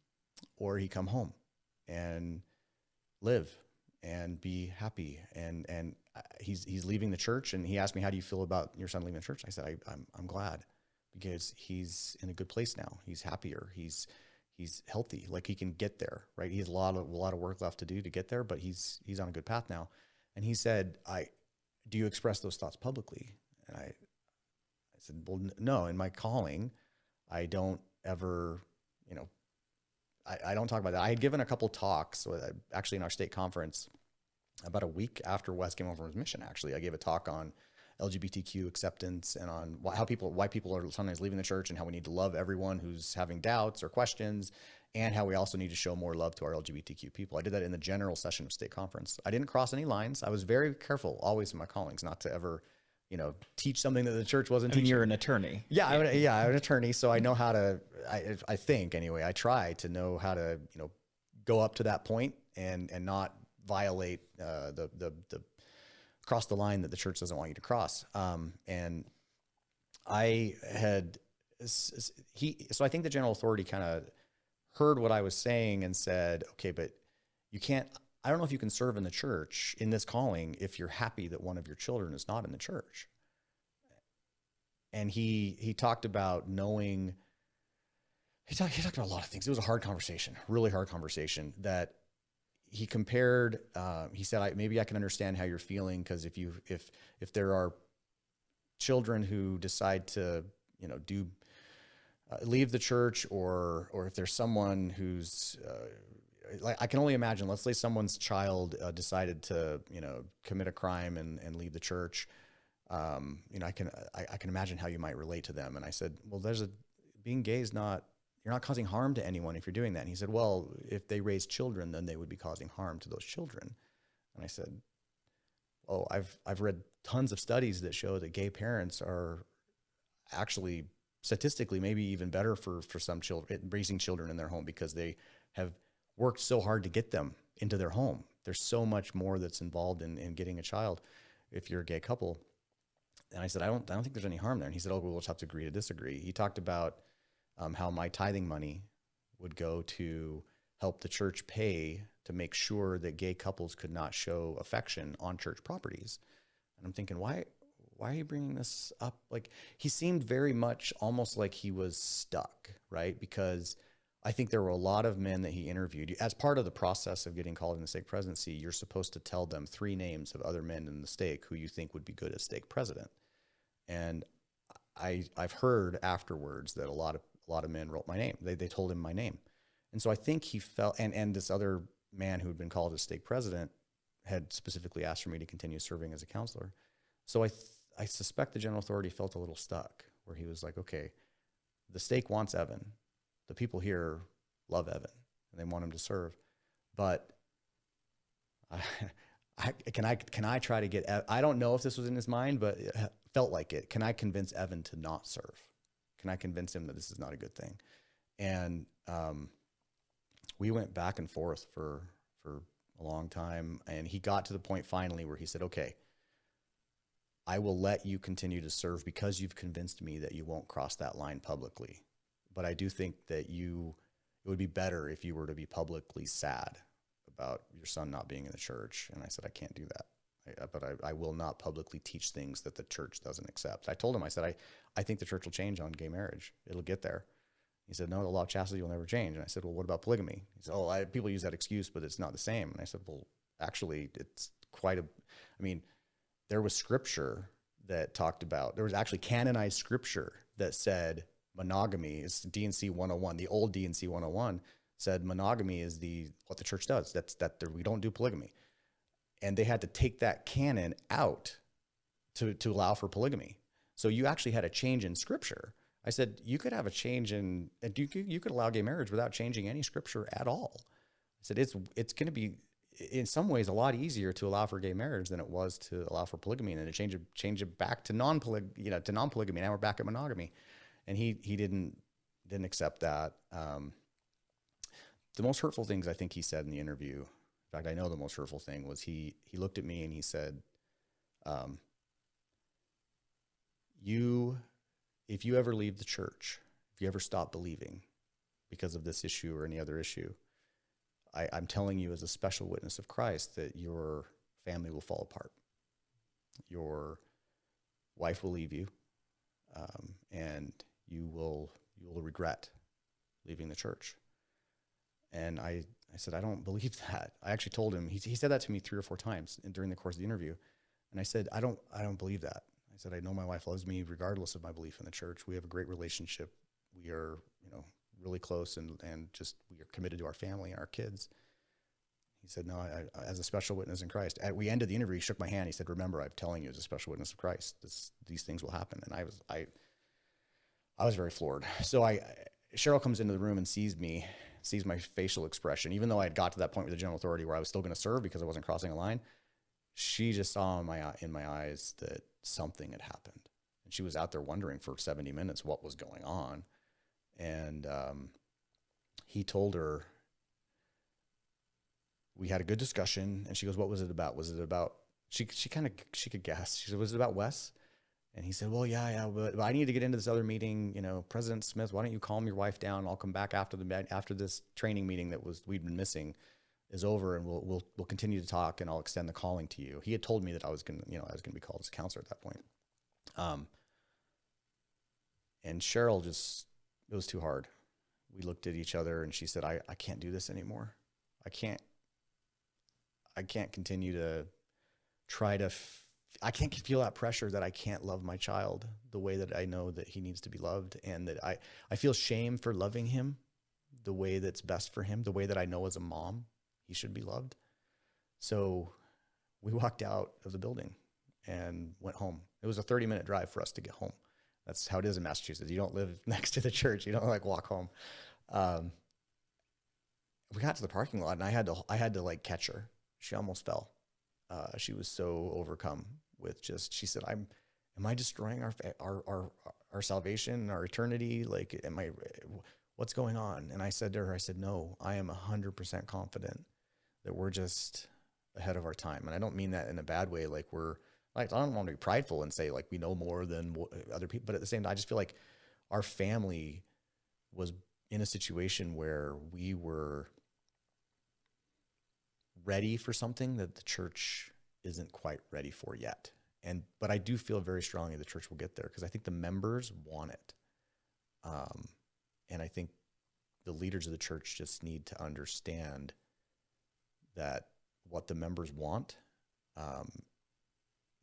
or he come home and live and be happy. And and uh, he's he's leaving the church and he asked me how do you feel about your son leaving the church? I said I, I'm, I'm glad because he's in a good place now. He's happier. He's he's healthy. Like he can get there right? He has a lot of a lot of work left to do to get there but he's he's on a good path now. And he said i do you express those thoughts publicly? And i i said well no. In my calling i don't ever you know I, I don't talk about that i had given a couple talks uh, actually in our stake conference about a week after Wes came from his mission, actually, I gave a talk on LGBTQ acceptance and on how people why people are sometimes leaving the church and how we need to love everyone who's having doubts or questions and how we also need to show more love to our LGBTQ people. I did that in the general session of stake conference. I didn't cross any lines. I was very careful always in my callings not to ever, you know, teach something that the church wasn't I mean, teaching. you're an attorney. Yeah, I'm, yeah, I'm an attorney, so I know how to I I think anyway, I try to know how to, you know, go up to that point and and not violate uh, the, the, the cross the line that the church doesn't want you to cross. Um, and I had he so I think the general authority kind of heard what I was saying and said, okay, but you can't I don't know if you can serve in the church in this calling if you're happy that one of your children is not in the church. And he he talked about knowing he talked, he talked about a lot of things. It was a hard conversation, really hard conversation that he compared uh, he said I, maybe I can understand how you're feeling because if you if if there are children who decide to you know do uh, leave the church or or if there's someone who's uh, like I can only imagine. Let's say someone's child uh, decided to, you know, commit a crime and, and leave the church. Um, you know, I can I, I, can imagine how you might relate to them. And I said, well, there's a being gay is not you're not causing harm to anyone if you're doing that. And he said, well, if they raise children, then they would be causing harm to those children. And I said, oh, I've I've read tons of studies that show that gay parents are actually statistically maybe even better for for some children raising children in their home because they have worked so hard to get them into their home. There's so much more that's involved in, in getting a child if you're a gay couple. And I said, I don't, I don't think there's any harm there. And he said, oh, we'll just have to agree to disagree. He talked about um, how my tithing money would go to help the church pay to make sure that gay couples could not show affection on church properties. And I'm thinking, why, why are you bringing this up? Like he seemed very much almost like he was stuck, right? Because I think there were a lot of men that he interviewed. As part of the process of getting called in the stake presidency, you're supposed to tell them three names of other men in the stake who you think would be good as stake president. And I, I've heard afterwards that a lot of a lot of men wrote my name. They, they told him my name. And so I think he felt, and, and this other man who had been called as stake president had specifically asked for me to continue serving as a counselor. So I, I suspect the general authority felt a little stuck where he was like, okay, the stake wants Evan the people here love Evan and they want him to serve. But I, [LAUGHS] I, can I can I try to get? I don't know if this was in his mind, but it felt like it. Can I convince Evan to not serve? Can I convince him that this is not a good thing? And um, we went back and forth for for a long time, and he got to the point finally where he said, "Okay." I will let you continue to serve because you've convinced me that you won't cross that line publicly but I do think that you it would be better if you were to be publicly sad about your son not being in the church. And I said, I can't do that. I, but I, I, will not publicly teach things that the church doesn't accept. I told him, I said, I, I think the church will change on gay marriage. It'll get there. He said, no, the law of chastity will never change. And I said, well, what about polygamy? He said, oh, I, people use that excuse, but it's not the same. And I said, well, actually, it's quite a, I mean, there was scripture that talked about, there was actually canonized scripture that said monogamy is D&C 101. The old D&C 101 said monogamy is the what the church does. That's that we don't do polygamy. And they had to take that canon out to to allow for polygamy. So you actually had a change in scripture. I said you could have a change in you could, you could allow gay marriage without changing any scripture at all. I said it's it's going to be in some ways a lot easier to allow for gay marriage than it was to allow for polygamy and then to change it change it back to non you know to non polygamy. Now we're back at monogamy and he he didn't didn't accept that. Um, the most hurtful things I think he said in the interview. In fact, I know the most hurtful thing was he he looked at me and he said, um, "You, if you ever leave the church, if you ever stop believing because of this issue or any other issue, I, I'm telling you as a special witness of Christ that your family will fall apart. Your wife will leave you, um, and you will you will regret leaving the church. And I, I said, I don't [LAUGHS] believe that. I actually told him, he, he said that to me three or four times during the course of the interview. And I said, I don't, I don't believe that. I said, I know my wife loves me regardless of my belief in the church. We have a great relationship. We are, you know, really close and, and just, we are committed to our family and our kids. He said, no, I, I, as a special witness in Christ. At, we ended the interview, he shook my hand. He said, remember, I'm telling you as a special witness of Christ, this, these things will happen. And I was, I, I was very floored. So I, Cheryl comes into the room and sees me, sees my facial expression, even though I had got to that point with the general authority where I was still going to serve because I wasn't crossing a line. She just saw in my in my eyes that something had happened, and she was out there wondering for seventy minutes what was going on. And um, he told her we had a good discussion, and she goes, "What was it about? Was it about?" She she kind of she could guess. She said, "Was it about Wes?" And he said, well, yeah, yeah, but, I need to get into this other meeting. You know, President Smith, why don't you calm your wife down? I'll come back after the after this training meeting that was we'd been missing. is over and we'll, we'll, we'll continue to talk and I'll extend the calling to you. He had told me that I was going to, you know, I was going to be called as a counselor at that point. Um, and Cheryl just, it was too hard. We looked at each other and she said, I, I can't do this anymore. I can't, I can't continue to try to, I can't feel that pressure that I can't love my child the way that I know that he needs to be loved. And that I, I feel shame for loving him the way that's best for him, the way that I know as a mom he should be loved. So we walked out of the building and went home. It was a 30 minute drive for us to get home. That's how it is in Massachusetts. You don't live [LAUGHS] next to the church. You don't like walk home. Um, we got to the parking lot and I had to, I had to like catch her. She almost fell. Uh, she was so overcome with just, she said, I'm, am I destroying our, our, our, our salvation, our eternity? Like, am I, what's going on? And I said to her, I said, no, I am hundred percent confident that we're just ahead of our time. And I don't mean that in a bad way. Like we're like, I don't want to be prideful and say like we know more than other people, but at the same time, I just feel like our family was in a situation where we were ready for something that the church isn't quite ready for yet. And, but I do feel very strongly the church will get there because I think the members want it. Um, and I think the leaders of the church just need to understand that what the members want um,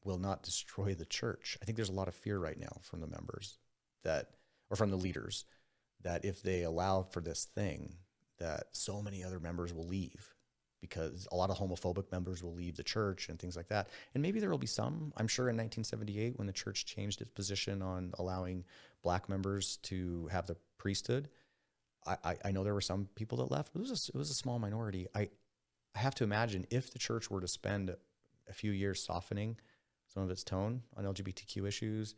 will not destroy the church. I think there's a lot of fear right now from the members that, or from the leaders, that if they allow for this thing, that so many other members will leave because a lot of homophobic members will leave the church and things like that. And maybe there will be some. I'm sure in 1978, when the church changed its position on allowing black members to have the priesthood, I, I know there were some people that left, but it was a, it was a small minority. I, I have to imagine if the church were to spend a few years softening some of its tone on LGBTQ issues,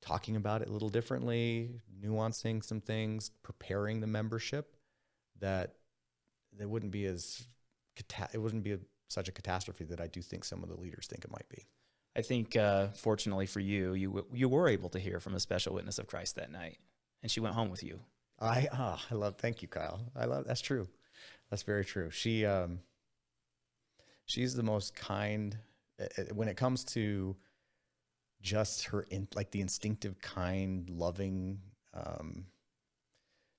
talking about it a little differently, nuancing some things, preparing the membership, that there wouldn't be as it wouldn't be a, such a catastrophe that I do think some of the leaders think it might be. I think, uh, fortunately for you, you you were able to hear from a special witness of Christ that night, and she went home with you. I oh, I love. Thank you, Kyle. I love. That's true. That's very true. She um, she's the most kind when it comes to just her in like the instinctive, kind, loving um,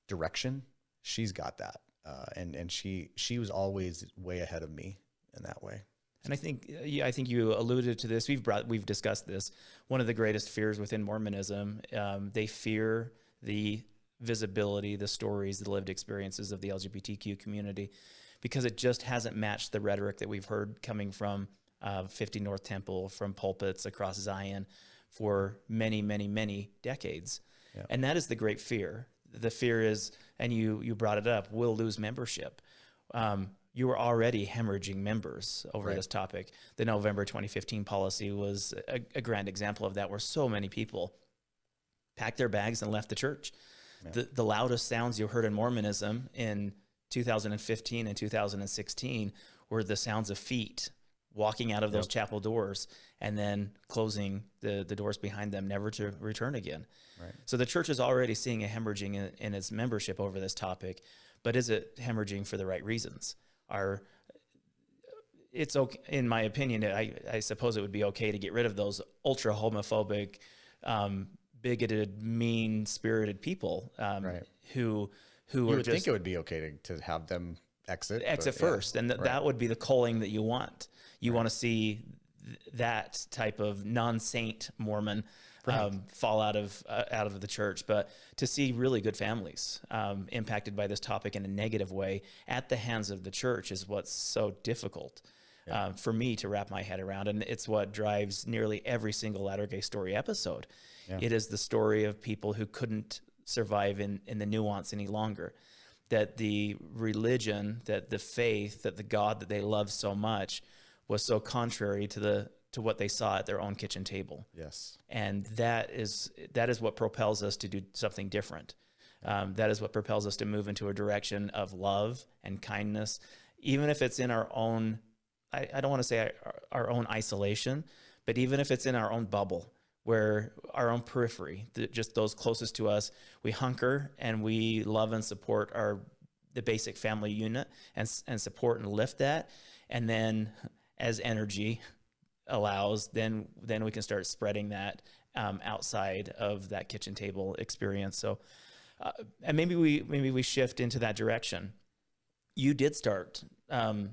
direction. She's got that, uh, and and she she was always way ahead of me in that way. And I think, yeah, I think you alluded to this. We've brought, we've discussed this. One of the greatest fears within Mormonism, um, they fear the visibility, the stories, the lived experiences of the LGBTQ community because it just hasn't matched the rhetoric that we've heard coming from uh, 50 North Temple, from pulpits across Zion for many, many, many decades. Yeah. And that is the great fear. The fear is, and you you brought it up, we'll lose membership. Um, you were already hemorrhaging members over right. this topic. The November 2015 policy was a, a, grand example of that, where so many people packed their bags and left the church. Yeah. The, the loudest sounds you heard in Mormonism in 2015 and 2016 were the sounds of feet walking out of those yep. chapel doors and then closing the, the doors behind them, never to return again. Right. So the church is already seeing a hemorrhaging in, in, its membership over this topic, but is it hemorrhaging for the right reasons? Are it's okay, in my opinion, I, I suppose it would be okay to get rid of those ultra homophobic, um, bigoted, mean spirited people um, right. who who you would just, think it would be okay to, to have them exit exit but, first, yeah, and th- right. that would be the calling that you want. You right. want to see th- that type of non-saint Mormon right. um, fall out of uh, out of the church, but to see really good families um, impacted by this topic in a negative way at the hands of the church is what's so difficult. Yeah. Um, for me to wrap my head around. And it's what drives nearly every single Latter Gay Story episode. Yeah. It is the story of people who couldn't survive in, in the nuance any longer. That the religion, that the faith, that the God that they love so much was so contrary to the to what they saw at their own kitchen table. Yes. And that is that is what propels us to do something different. Um, that is what propels us to move into a direction of love and kindness, even if it's in our own. I, I don't want to say our, our, own isolation, but even if it's in our own bubble where our own periphery, the, just those closest to us, we hunker and we love and support our the basic family unit and and support and lift that, and then as energy allows, then then we can start spreading that um, outside of that kitchen table experience. So, uh, and maybe we maybe we shift into that direction. You did start um,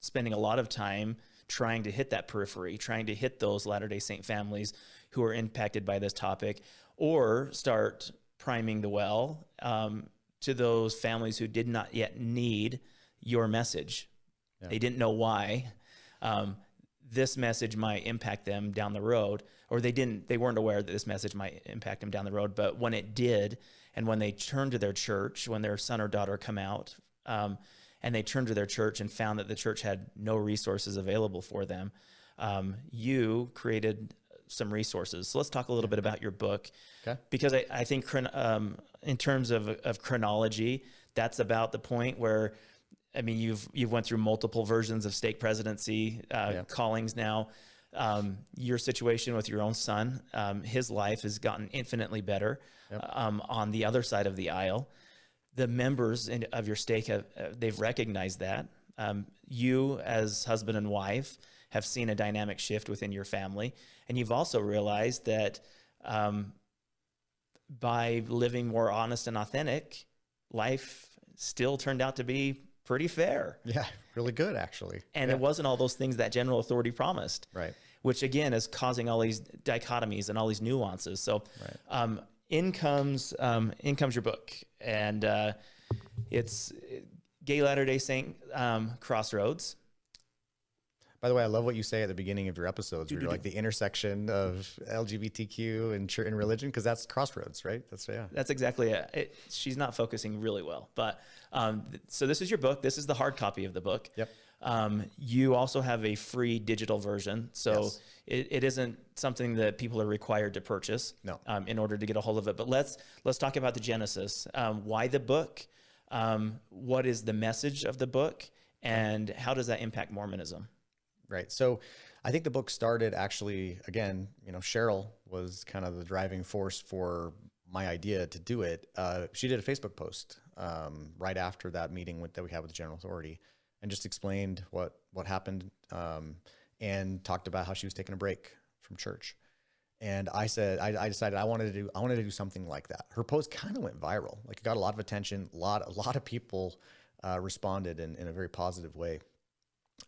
spending a lot of time trying to hit that periphery, trying to hit those Latter Day Saint families who are impacted by this topic, or start priming the well um, to those families who did not yet need your message. Yeah. They didn't know why. Um, this message might impact them down the road, or they didn't, they weren't aware that this message might impact them down the road. But when it did, and when they turned to their church, when their son or daughter come out, um, and they turned to their church and found that the church had no resources available for them, um, you created some resources. So let's talk a little bit about your book, okay. because I, I think um, in terms of, of chronology, that's about the point where, I mean, you've you've went through multiple versions of stake presidency uh, yeah. callings now. Um, your situation with your own son, um, his life has gotten infinitely better yep. um, on the other side of the aisle. The members in, of your stake have uh, they've recognized that. Um, you, as husband and wife, have seen a dynamic shift within your family. And you've also realized that um, by living more honest and authentic, life still turned out to be pretty fair. Yeah, really good, actually. And yeah. it wasn't all those things that general authority promised. Right. Which again is causing all these dichotomies and all these nuances. So, right. um, in comes um, in comes your book, and uh, it's Gay Latter Day Saint um, Crossroads. By the way, I love what you say at the beginning of your episodes. Where you're like [LAUGHS] the intersection of LGBTQ and and religion, because that's crossroads, right? That's yeah. That's exactly it. it she's not focusing really well, but um, so this is your book. This is the hard copy of the book. Yep. Um, you also have a free digital version, so yes. it, it isn't something that people are required to purchase. No. Um, in order to get a hold of it, but let's let's talk about the genesis. Um, why the book? Um, what is the message of the book, and how does that impact Mormonism? Right. So I think the book started actually, again, you know, Cheryl was kind of the driving force for my idea to do it. Uh, she did a Facebook post um, right after that meeting with, that we had with the general authority and just explained what, what happened um, and talked about how she was taking a break from church. And I said, I, I, decided I wanted to do, I wanted to do something like that. Her post kind of went viral. Like it got a lot of attention. A lot, a lot of people uh, responded in, in a very positive way.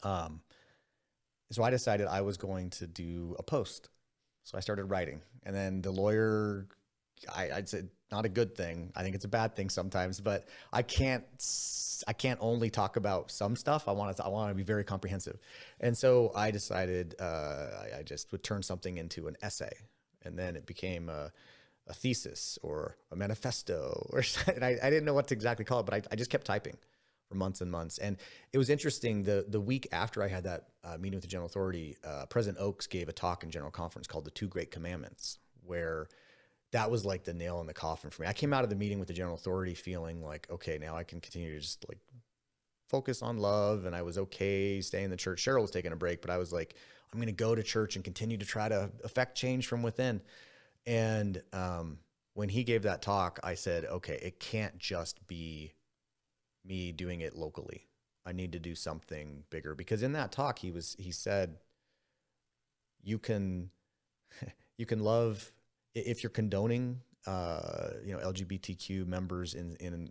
Um, so I decided I was going to do a post. So I started writing, and then the lawyer, I, I'd say not a good thing. I think it's a bad thing sometimes, but I can't, I can't only talk about some stuff. I want to, I want to be very comprehensive. And so I decided uh, I, I just would turn something into an essay, and then it became a, a thesis or a manifesto, or [LAUGHS] and I, I didn't know what to exactly call it, but I, I just kept typing for months and months. And it was interesting. The the week after I had that uh, meeting with the General Authority, uh, President Oaks gave a talk in General Conference called "The Two Great Commandments," where that was like the nail in the coffin for me. I came out of the meeting with the General Authority feeling like, okay, now I can continue to just like focus on love, and I was okay staying in the church. Cheryl was taking a break, but I was like, I'm going to go to church and continue to try to affect change from within. And um, when he gave that talk, I said, okay, it can't just be me doing it locally. I need to do something bigger because in that talk he was he said you can [LAUGHS] you can love if you're condoning uh, you know LGBTQ members in in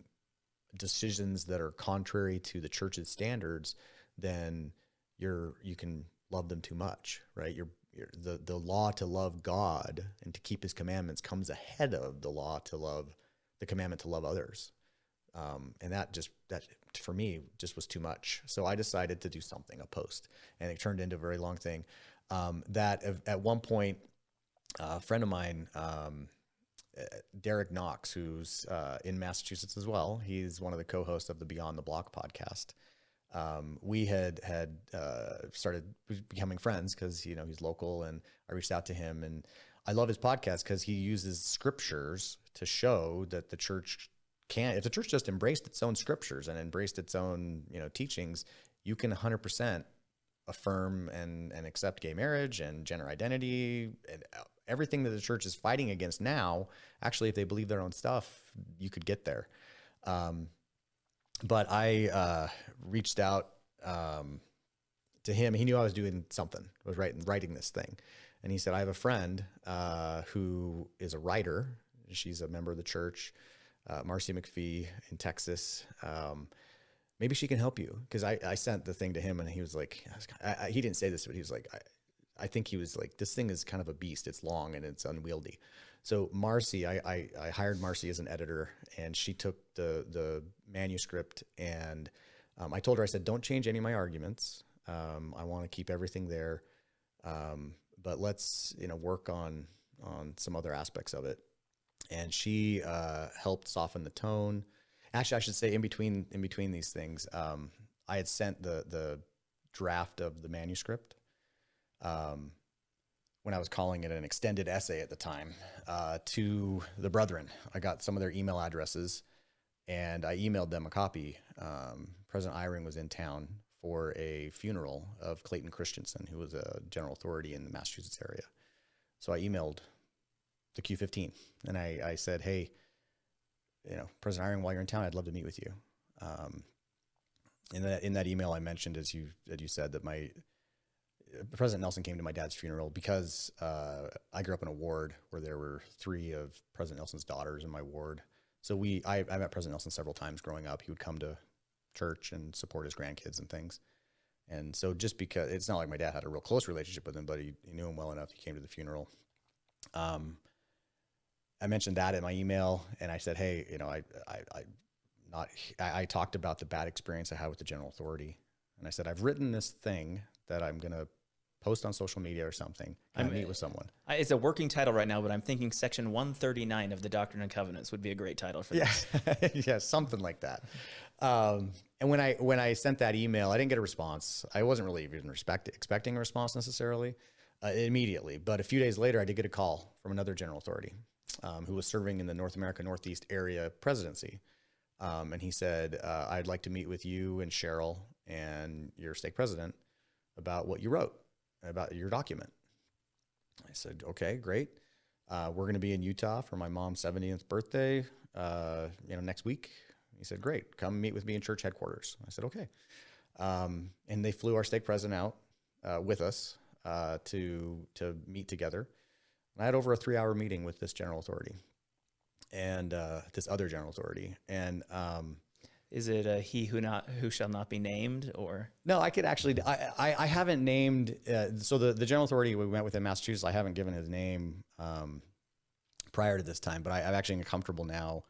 decisions that are contrary to the church's standards, then you're you can love them too much, right? You're, you're the the law to love God and to keep His commandments comes ahead of the law to love the commandment to love others. Um, and that just that for me just was too much. So I decided to do something, a post, and it turned into a very long thing. Um, that at one point, a friend of mine, um, uh, Derek Knox, who's uh, in Massachusetts as well, he's one of the co-hosts of the Beyond the Block podcast. Um, we had had uh, started becoming friends because you know he's local, and I reached out to him, and I love his podcast because he uses scriptures to show that the church can't if the church just embraced its own scriptures and embraced its own you know teachings you can 100% affirm and and accept gay marriage and gender identity and everything that the church is fighting against now actually if they believe their own stuff you could get there um, but I uh, reached out um, to him. He knew I was doing something. I was writing writing this thing, and he said, "I have a friend uh, who is a writer. She's a member of the church, uh, Marcy McPhee in Texas." Um, maybe she can help you. Because I, I sent the thing to him and he was like I, I, he didn't say this but he was like I, I think he was like this thing is kind of a beast. It's long and it's unwieldy. So marcy I, I, I hired marcy as an editor and she took the the manuscript and um, i told her i said don't change any of my arguments. Um, i want to keep everything there. Um, but let's you know work on on some other aspects of it and she uh, helped soften the tone actually, I should say in between in between these things, um, I had sent the the draft of the manuscript um, when I was calling it an extended essay at the time uh, to the brethren. I got some of their email addresses and I emailed them a copy. Um, President Eyring was in town for a funeral of Clayton Christensen, who was a general authority in the Massachusetts area. So I emailed the Q15 and I, I said, hey, you know, President Eyring, while you're in town, I'd love to meet with you. Um, in that in that email, I mentioned, as you as you said, that my President Nelson came to my dad's funeral because uh, I grew up in a ward where there were three of President Nelson's daughters in my ward. So we, I, I met President Nelson several times growing up. He would come to church and support his grandkids and things. And so just because it's not like my dad had a real close relationship with him, but he, he knew him well enough. He came to the funeral. Um, I mentioned that in my email, and I said, hey, you know, I, I, I not, I, I, talked about the bad experience I had with the general authority, and I said, I've written this thing that I'm gonna post on social media or something. I meet with someone. I, it's a working title right now, but I'm thinking Section 139 of the Doctrine and Covenants would be a great title for this. Yeah, [LAUGHS] yeah, something like that. Um, and when I when I sent that email, I didn't get a response. I wasn't really even respect, expecting a response necessarily uh, immediately. But a few days later, I did get a call from another general authority um, who was serving in the North America Northeast area presidency. Um, and he said, uh, I'd like to meet with you and Cheryl and your stake president about what you wrote, about your document. I said, okay, great. Uh, we're going to be in Utah for my mom's 70th birthday, uh, you know, next week. He said, great, come meet with me in church headquarters. I said, okay. Um, and they flew our stake president out uh, with us uh, to, to meet together. I had over a three hour meeting with this general authority and uh, this other general authority. And um, is it a he who not who shall not be named or? No i could actually i i, I haven't named uh, so the, the general authority we met with in massachusetts i haven't given his name um, prior to this time but I, i'm actually comfortable now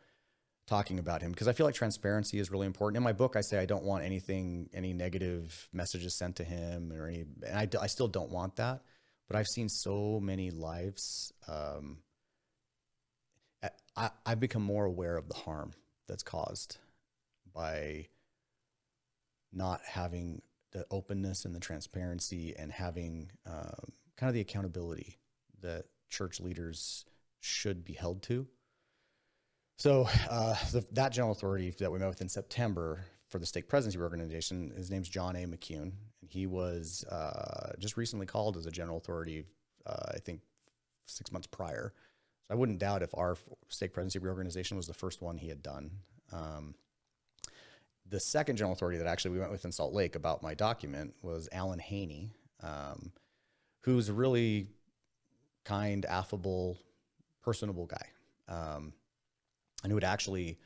talking about him because i feel like transparency is really important. In my book i say i don't want anything any negative messages sent to him or any and i, I still don't want that but I've seen so many lives. Um, I, I've become more aware of the harm that's caused by not having the openness and the transparency and having um, kind of the accountability that church leaders should be held to. So uh, the, that general authority that we met with in September for the stake presidency organization, his name's John A. McCune, And he was uh, just recently called as a general authority, uh, I think six months prior. So I wouldn't doubt if our stake presidency reorganization was the first one he had done. Um, the second general authority that actually we went with in Salt Lake about my document was Allen Haynie, um, who's a really kind, affable, personable guy, um, and who had actually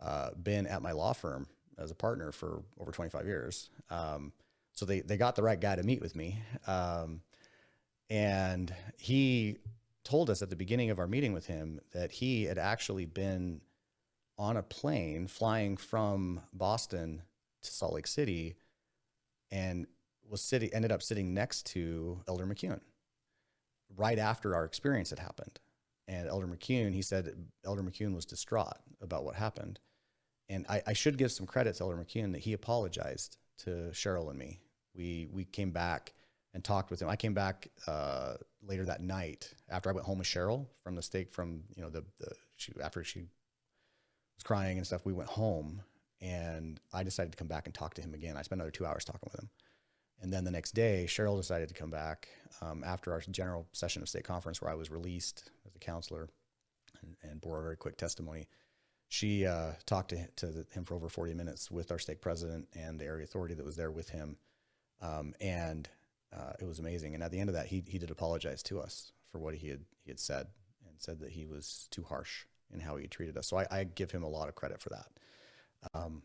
uh, been at my law firm as a partner for over 25 years. Um, so they, they got the right guy to meet with me. Um, and he told us at the beginning of our meeting with him that he had actually been on a plane flying from Boston to Salt Lake City and was sitting ended up sitting next to Elder McCune right after our experience had happened. And Elder McCune, he said Elder McCune was distraught about what happened. And I, I should give some credit to Elder McCune that he apologized to Cheryl and me. We we came back and talked with him. I came back uh, later that night after I went home with Cheryl from the stake from you know the, the she after she was crying and stuff. We went home and I decided to come back and talk to him again. I spent another two hours talking with him. And then the next day, Cheryl decided to come back um, after our general session of stake conference where I was released as a counselor and, and bore a very quick testimony she uh, talked to, to him for over 40 minutes with our stake president and the area authority that was there with him. Um, and uh, it was amazing. And at the end of that, he, he did apologize to us for what he had, he had said and said that he was too harsh in how he treated us. So I, I give him a lot of credit for that. Um,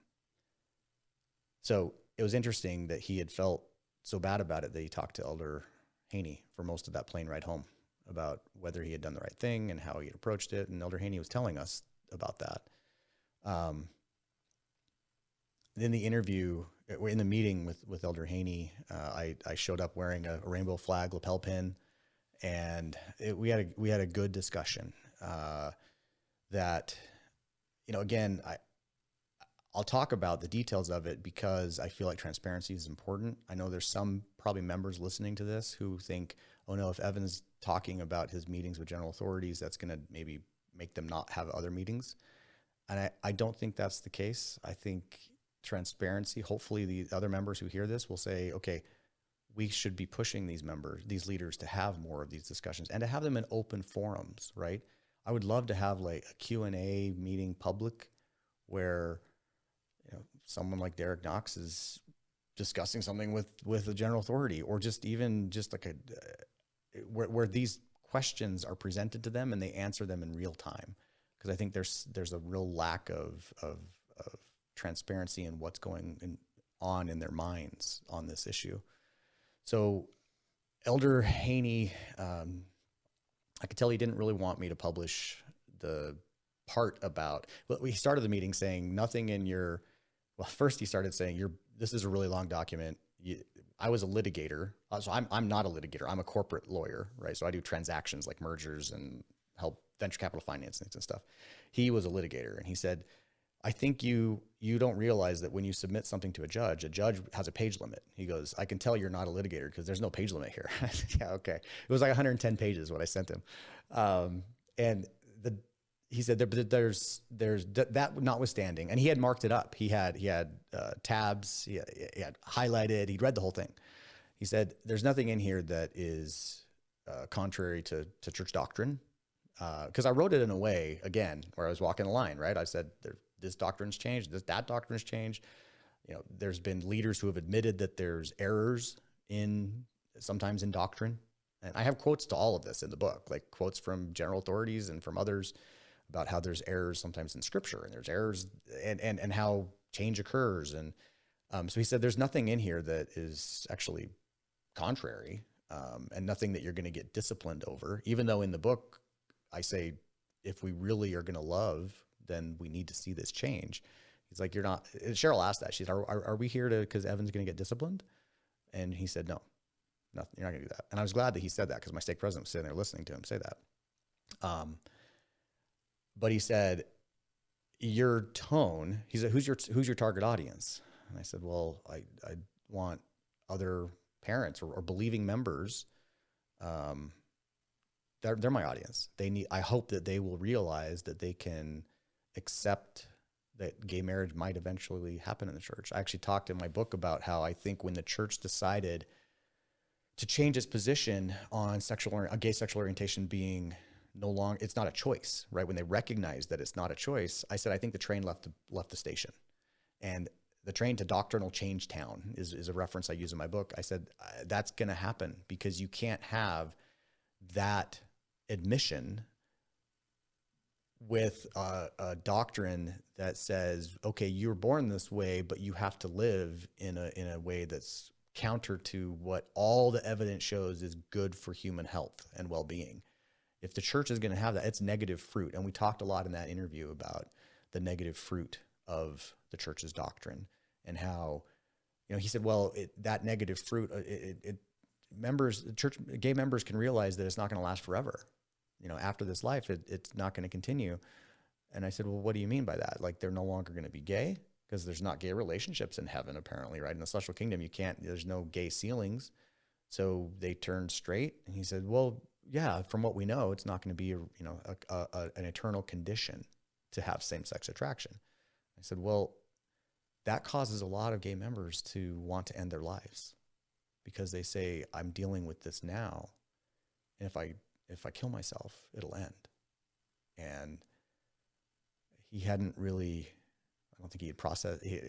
so it was interesting that he had felt so bad about it that he talked to Elder Haynie for most of that plane ride home about whether he had done the right thing and how he had approached it. And Elder Haynie was telling us about that. Um, in the interview, uh, in the meeting with, with Elder Haynie, uh, I, I showed up wearing a, rainbow flag lapel pin and it, we had a, we had a good discussion, uh, that, you know, again, I, I'll talk about the details of it because I feel like transparency is important. I know there's some probably members listening to this who think, oh no, if Evan's talking about his meetings with general authorities, that's going to maybe make them not have other meetings. And I, I don't think that's the case. I think transparency, hopefully the other members who hear this will say, okay, we should be pushing these members, these leaders to have more of these discussions and to have them in open forums, right? I would love to have like a Q&A meeting public where you know, someone like Derek Knox is discussing something with with a general authority, or just even just like a uh, where where these questions are presented to them and they answer them in real time. Because I think there's there's a real lack of of, of transparency in what's going in, on in their minds on this issue. So, Elder Haynie, um, I could tell he didn't really want me to publish the part about. Well, we started the meeting saying nothing in your well, first he started saying, "You're this is a really long document." You, I was a litigator, so I'm I'm not a litigator. I'm a corporate lawyer, right? So I do transactions like mergers and help venture capital financings and stuff. He was a litigator, and he said, "I think you you don't realize that when you submit something to a judge, a judge has a page limit." He goes, "I can tell you're not a litigator because there's no page limit here." [LAUGHS] yeah, okay. It was like 110 pages what I sent him, um, and the he said there, there's there's that notwithstanding, and he had marked it up. He had he had uh, tabs. He had, he had, highlighted. He'd read the whole thing. He said there's nothing in here that is uh, contrary to to church doctrine, because uh, I wrote it in a way again where I was walking the line. Right, I said this doctrine's changed. This that doctrine's changed. You know, there's been leaders who have admitted that there's errors in sometimes in doctrine, and I have quotes to all of this in the book, like quotes from general authorities and from others about how there's errors sometimes in scripture and there's errors and, and, and how change occurs. And um, so he said, there's nothing in here that is actually contrary um, and nothing that you're going to get disciplined over, even though in the book, I say, if we really are going to love, then we need to see this change. He's like, you're not, Cheryl asked that. She said, are, are, are we here to, cause Evan's going to get disciplined? And he said, no, nothing, you're not gonna do that. And I was glad that he said that because my stake president was sitting there listening to him say that. Um, but he said, your tone, he said, who's your, who's your target audience? And I said, well, I, I want other parents or, or believing members. Um, they're, they're my audience. They need, I hope that they will realize that they can accept that gay marriage might eventually happen in the church. I actually talked in my book about how I think when the church decided to change its position on sexual, a gay sexual orientation being no longer it's not a choice right when they recognize that it's not a choice i said i think the train left the, left the station and the train to doctrinal change town is, is a reference i use in my book i said uh, that's going to happen because you can't have that admission with a, a, doctrine that says okay you're born this way but you have to live in a in a way that's counter to what all the evidence shows is good for human health and well-being if the church is going to have that, it's negative fruit. And we talked a lot in that interview about the negative fruit of the church's doctrine and how, you know, he said, well, it, that negative fruit, uh, it, it, members, the church, gay members can realize that it's not going to last forever. You know, after this life, it, it's not going to continue. And I said, well, what do you mean by that? Like they're no longer going to be gay because there's not gay relationships in heaven, apparently, right? In the celestial kingdom, you can't, there's no gay sealings. So they turned straight. And he said, well, yeah, from what we know, it's not going to be a, you know a, a, an eternal condition to have same-sex attraction. I said, well, that causes a lot of gay members to want to end their lives because they say, I'm dealing with this now, and if I if I kill myself, it'll end. And he hadn't really, I don't think he had processed, he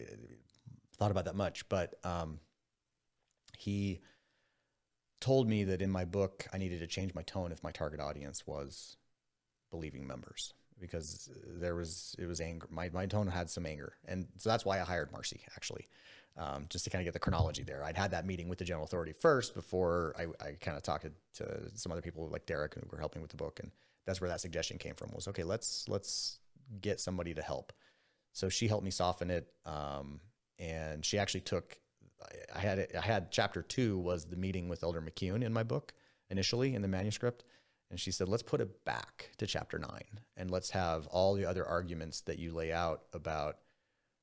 thought about that much, but um, he told me that in my book, I needed to change my tone if my target audience was believing members because there was, it was anger. My, my tone had some anger. And so that's why I hired Marcy actually. Um, just to kind of get the chronology there. I'd had that meeting with the general authority first before I, I kind of talked to some other people like Derek who were helping with the book. And that's where that suggestion came from was, okay, let's, let's get somebody to help. So she helped me soften it. Um, and she actually took, I had, I had chapter two was the meeting with Elder McCune in my book initially in the manuscript. And she said, let's put it back to chapter nine and let's have all the other arguments that you lay out about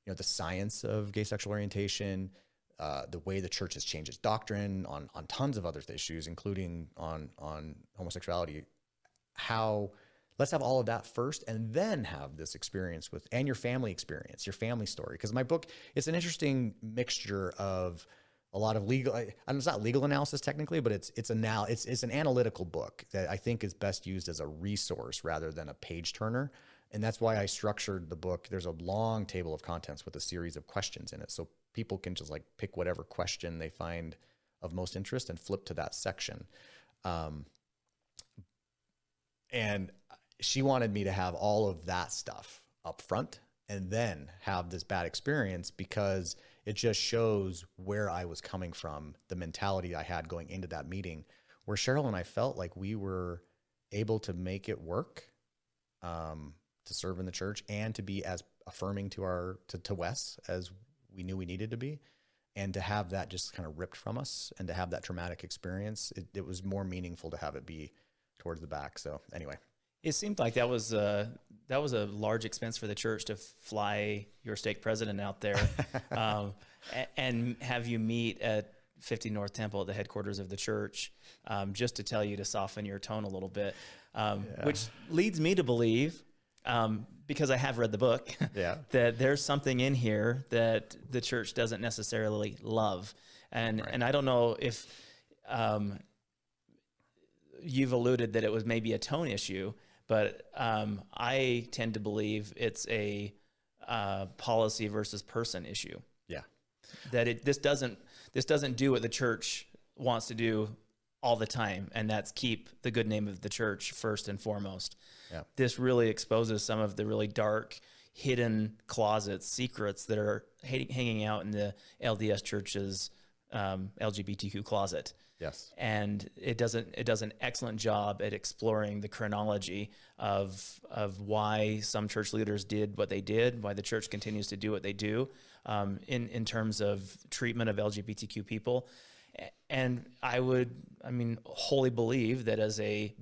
you know, the science of gay sexual orientation, uh, the way the church has changed its doctrine on on tons of other issues, including on on homosexuality. How let's have all of that first, and then have this experience with and your family experience, your family story. Because my book, it's an interesting mixture of a lot of legal. and it's not legal analysis technically, but it's it's a now it's it's an analytical book that I think is best used as a resource rather than a page turner. And that's why I structured the book. There's a long table of contents with a series of questions in it. So people can just like pick whatever question they find of most interest and flip to that section. Um, and she wanted me to have all of that stuff up front and then have this bad experience because it just shows where I was coming from, the mentality I had going into that meeting, where Cheryl and I felt like we were able to make it work. Um, to serve in the church and to be as affirming to our to, to Wes as we knew we needed to be. And to have that just kind of ripped from us and to have that traumatic experience it, it was more meaningful to have it be towards the back. So anyway. It seemed like that was a, that was a large expense for the church to fly your stake president out there. [LAUGHS] Um, and have you meet at 50 North Temple at the headquarters of the church, um, just to tell you to soften your tone a little bit, um, yeah. which leads me to believe um, because I have read the book, [LAUGHS] yeah. that there's something in here that the church doesn't necessarily love. And, right. and I don't know if um, you've alluded that it was maybe a tone issue, but um, I tend to believe it's a uh, policy versus person issue. Yeah. That it, this doesn't, this doesn't do what the church wants to do all the time, and that's keep the good name of the church first and foremost. Yeah. This really exposes some of the really dark, hidden closets, secrets that are hanging out in the LDS church's um, LGBTQ closet. Yes. And it doesn't it does an excellent job at exploring the chronology of of why some church leaders did what they did, why the church continues to do what they do um, in in terms of treatment of LGBTQ people. And I would, I mean, wholly believe that as a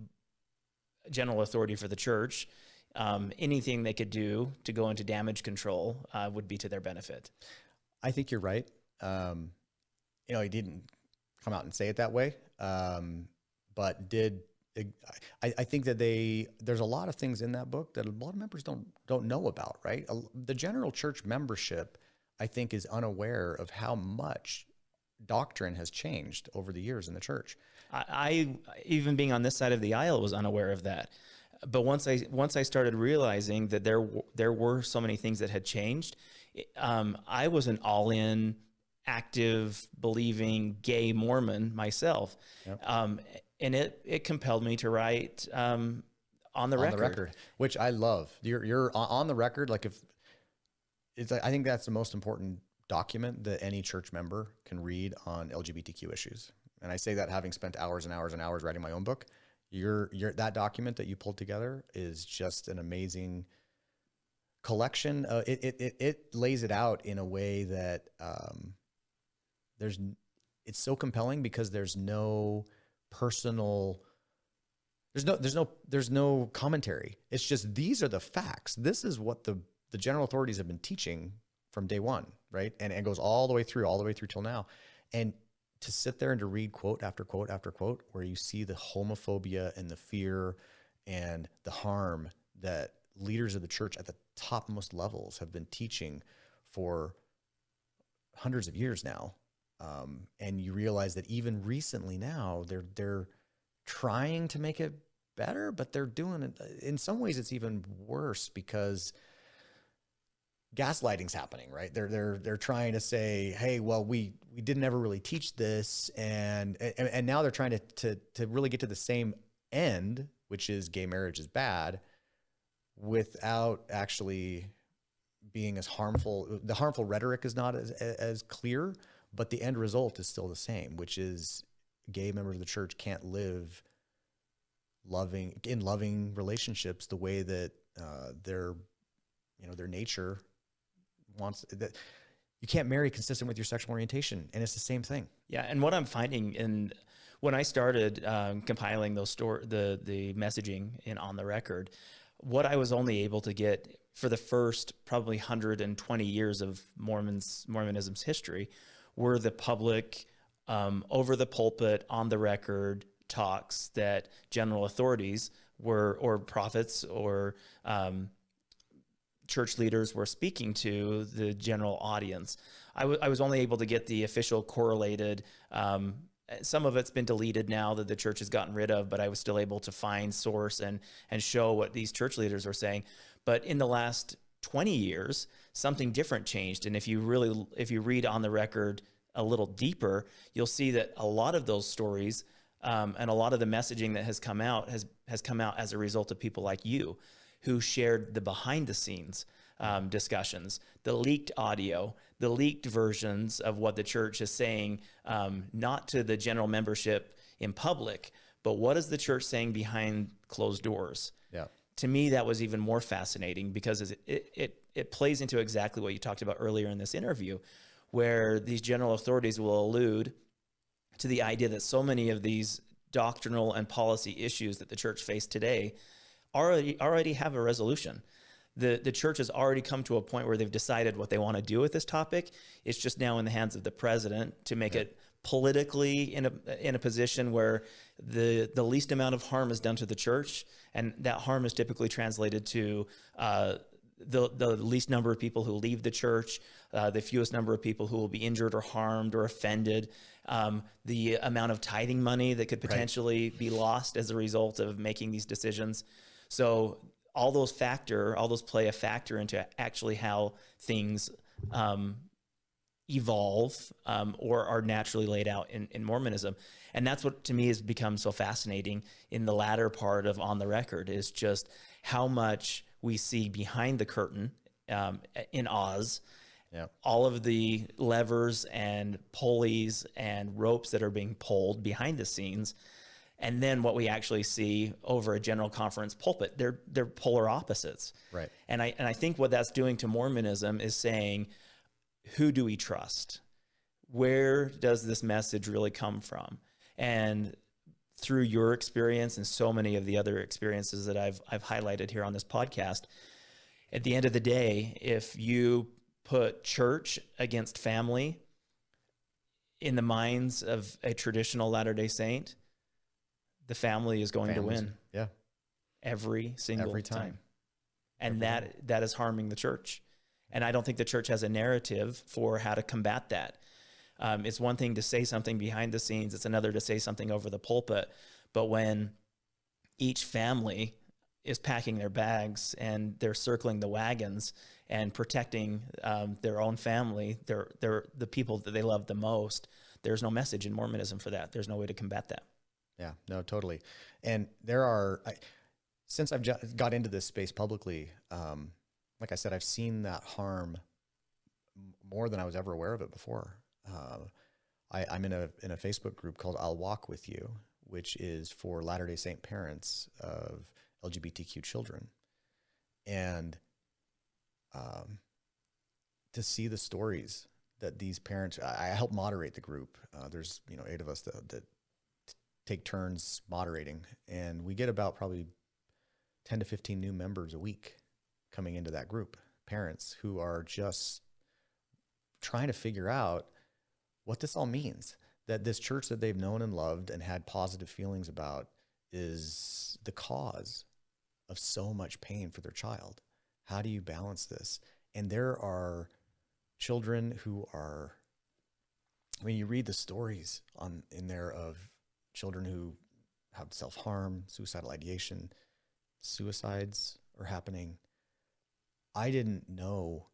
general authority for the church, um, anything they could do to go into damage control uh, would be to their benefit. I think you're right. Um, you know, he didn't come out and say it that way, um, but did. I, I, think that they there's a lot of things in that book that a lot of members don't don't know about. Right, the general church membership, I think, is unaware of how much doctrine has changed over the years in the church. I, I even being on this side of the aisle was unaware of that. But once I once I started realizing that there there were so many things that had changed, um, I was an all in, active, believing gay Mormon myself, yep. um, and it it compelled me to write um, on the on record. the record, which I love. You're you're on the record. Like if it's, I think that's the most important document that any church member can read on LGBTQ issues. And I say that having spent hours and hours and hours writing my own book. Your your that document that you pulled together is just an amazing collection. Uh, it, it, it it lays it out in a way that um, there's it's so compelling because there's no personal there's no there's no there's no commentary. It's just these are the facts. This is what the the general authorities have been teaching from day one, right? And it goes all the way through, all the way through till now. And to sit there and to read quote after quote after quote, where you see the homophobia and the fear and the harm that leaders of the church at the topmost levels have been teaching for hundreds of years now. Um, and you realize that even recently now they're they're trying to make it better, but they're doing it in some ways it's even worse because gaslighting's happening, right? They're they're they're trying to say, hey, well, we we didn't ever really teach this, and and, and now they're trying to to to really get to the same end, which is gay marriage is bad, without actually being as harmful. The harmful rhetoric is not as as clear, but the end result is still the same, which is gay members of the church can't live loving in loving relationships the way that uh, their you know their nature wants that you can't marry consistent with your sexual orientation and it's the same thing. Yeah and what i'm finding in when i started um, compiling those store the the messaging in on the record what i was only able to get for the first probably 120 years of mormons mormonism's history were the public um, over the pulpit on the record talks that general authorities were or prophets or um, church leaders were speaking to the general audience. I, was only able to get the official correlated. Um, some of it's been deleted now that the church has gotten rid of, but I was still able to find source and and show what these church leaders were saying. But in the last 20 years, something different changed. And if you really, if you read on the record a little deeper, you'll see that a lot of those stories um, and a lot of the messaging that has come out has has come out as a result of people like you who shared the behind the scenes um, discussions, the leaked audio, the leaked versions of what the church is saying, um, not to the general membership in public, but what is the church saying behind closed doors? Yeah. To me, that was even more fascinating because it, it, it, it plays into exactly what you talked about earlier in this interview, where these general authorities will allude to the idea that so many of these doctrinal and policy issues that the church face today already already have a resolution. The, the church has already come to a point where they've decided what they want to do with this topic. It's just now in the hands of the president to make yeah. it politically in a in a position where the the least amount of harm is done to the church, and that harm is typically translated to uh, the the least number of people who leave the church, uh, the fewest number of people who will be injured or harmed or offended, um, the amount of tithing money that could potentially right. be lost as a result of making these decisions. So all those factor, all those play a factor into actually how things um, evolve um, or are naturally laid out in, in Mormonism. And that's what to me has become so fascinating in the latter part of On the Record is just how much we see behind the curtain um, in Oz. All of the levers and pulleys and ropes that are being pulled behind the scenes and then what we actually see over a general conference pulpit they're they're polar opposites. Right. And i and i think what that's doing to mormonism is saying who do we trust? Where does this message really come from? And through your experience and so many of the other experiences that I've I've highlighted here on this podcast at the end of the day if you put church against family in the minds of a traditional Latter-day Saint the family is going Families, to win. Yeah. Every single Every time. time. And Every that time. that is harming the church. And I don't think the church has a narrative for how to combat that. Um, it's one thing to say something behind the scenes. It's another to say something over the pulpit. But when each family is packing their bags and they're circling the wagons and protecting um, their own family, their, their, the people that they love the most, there's no message in Mormonism for that. There's no way to combat that. Yeah, no, totally. And there are, I, since I've got into this space publicly, um, like I said, I've seen that harm more than I was ever aware of it before. Uh, I, I'm in a in a Facebook group called "I'll Walk with You," which is for Latter Day Saint parents of LGBTQ children, and um, to see the stories that these parents, I, I help moderate the group. Uh, there's you know eight of us that, that take turns moderating, and we get about probably 10 to 15 new members a week coming into that group, parents who are just trying to figure out what this all means. That this church that they've known and loved and had positive feelings about is the cause of so much pain for their child. How do you balance this? And there are children who are mean, you read the stories on in there of children who have self harm, suicidal ideation, suicides are happening. I didn't know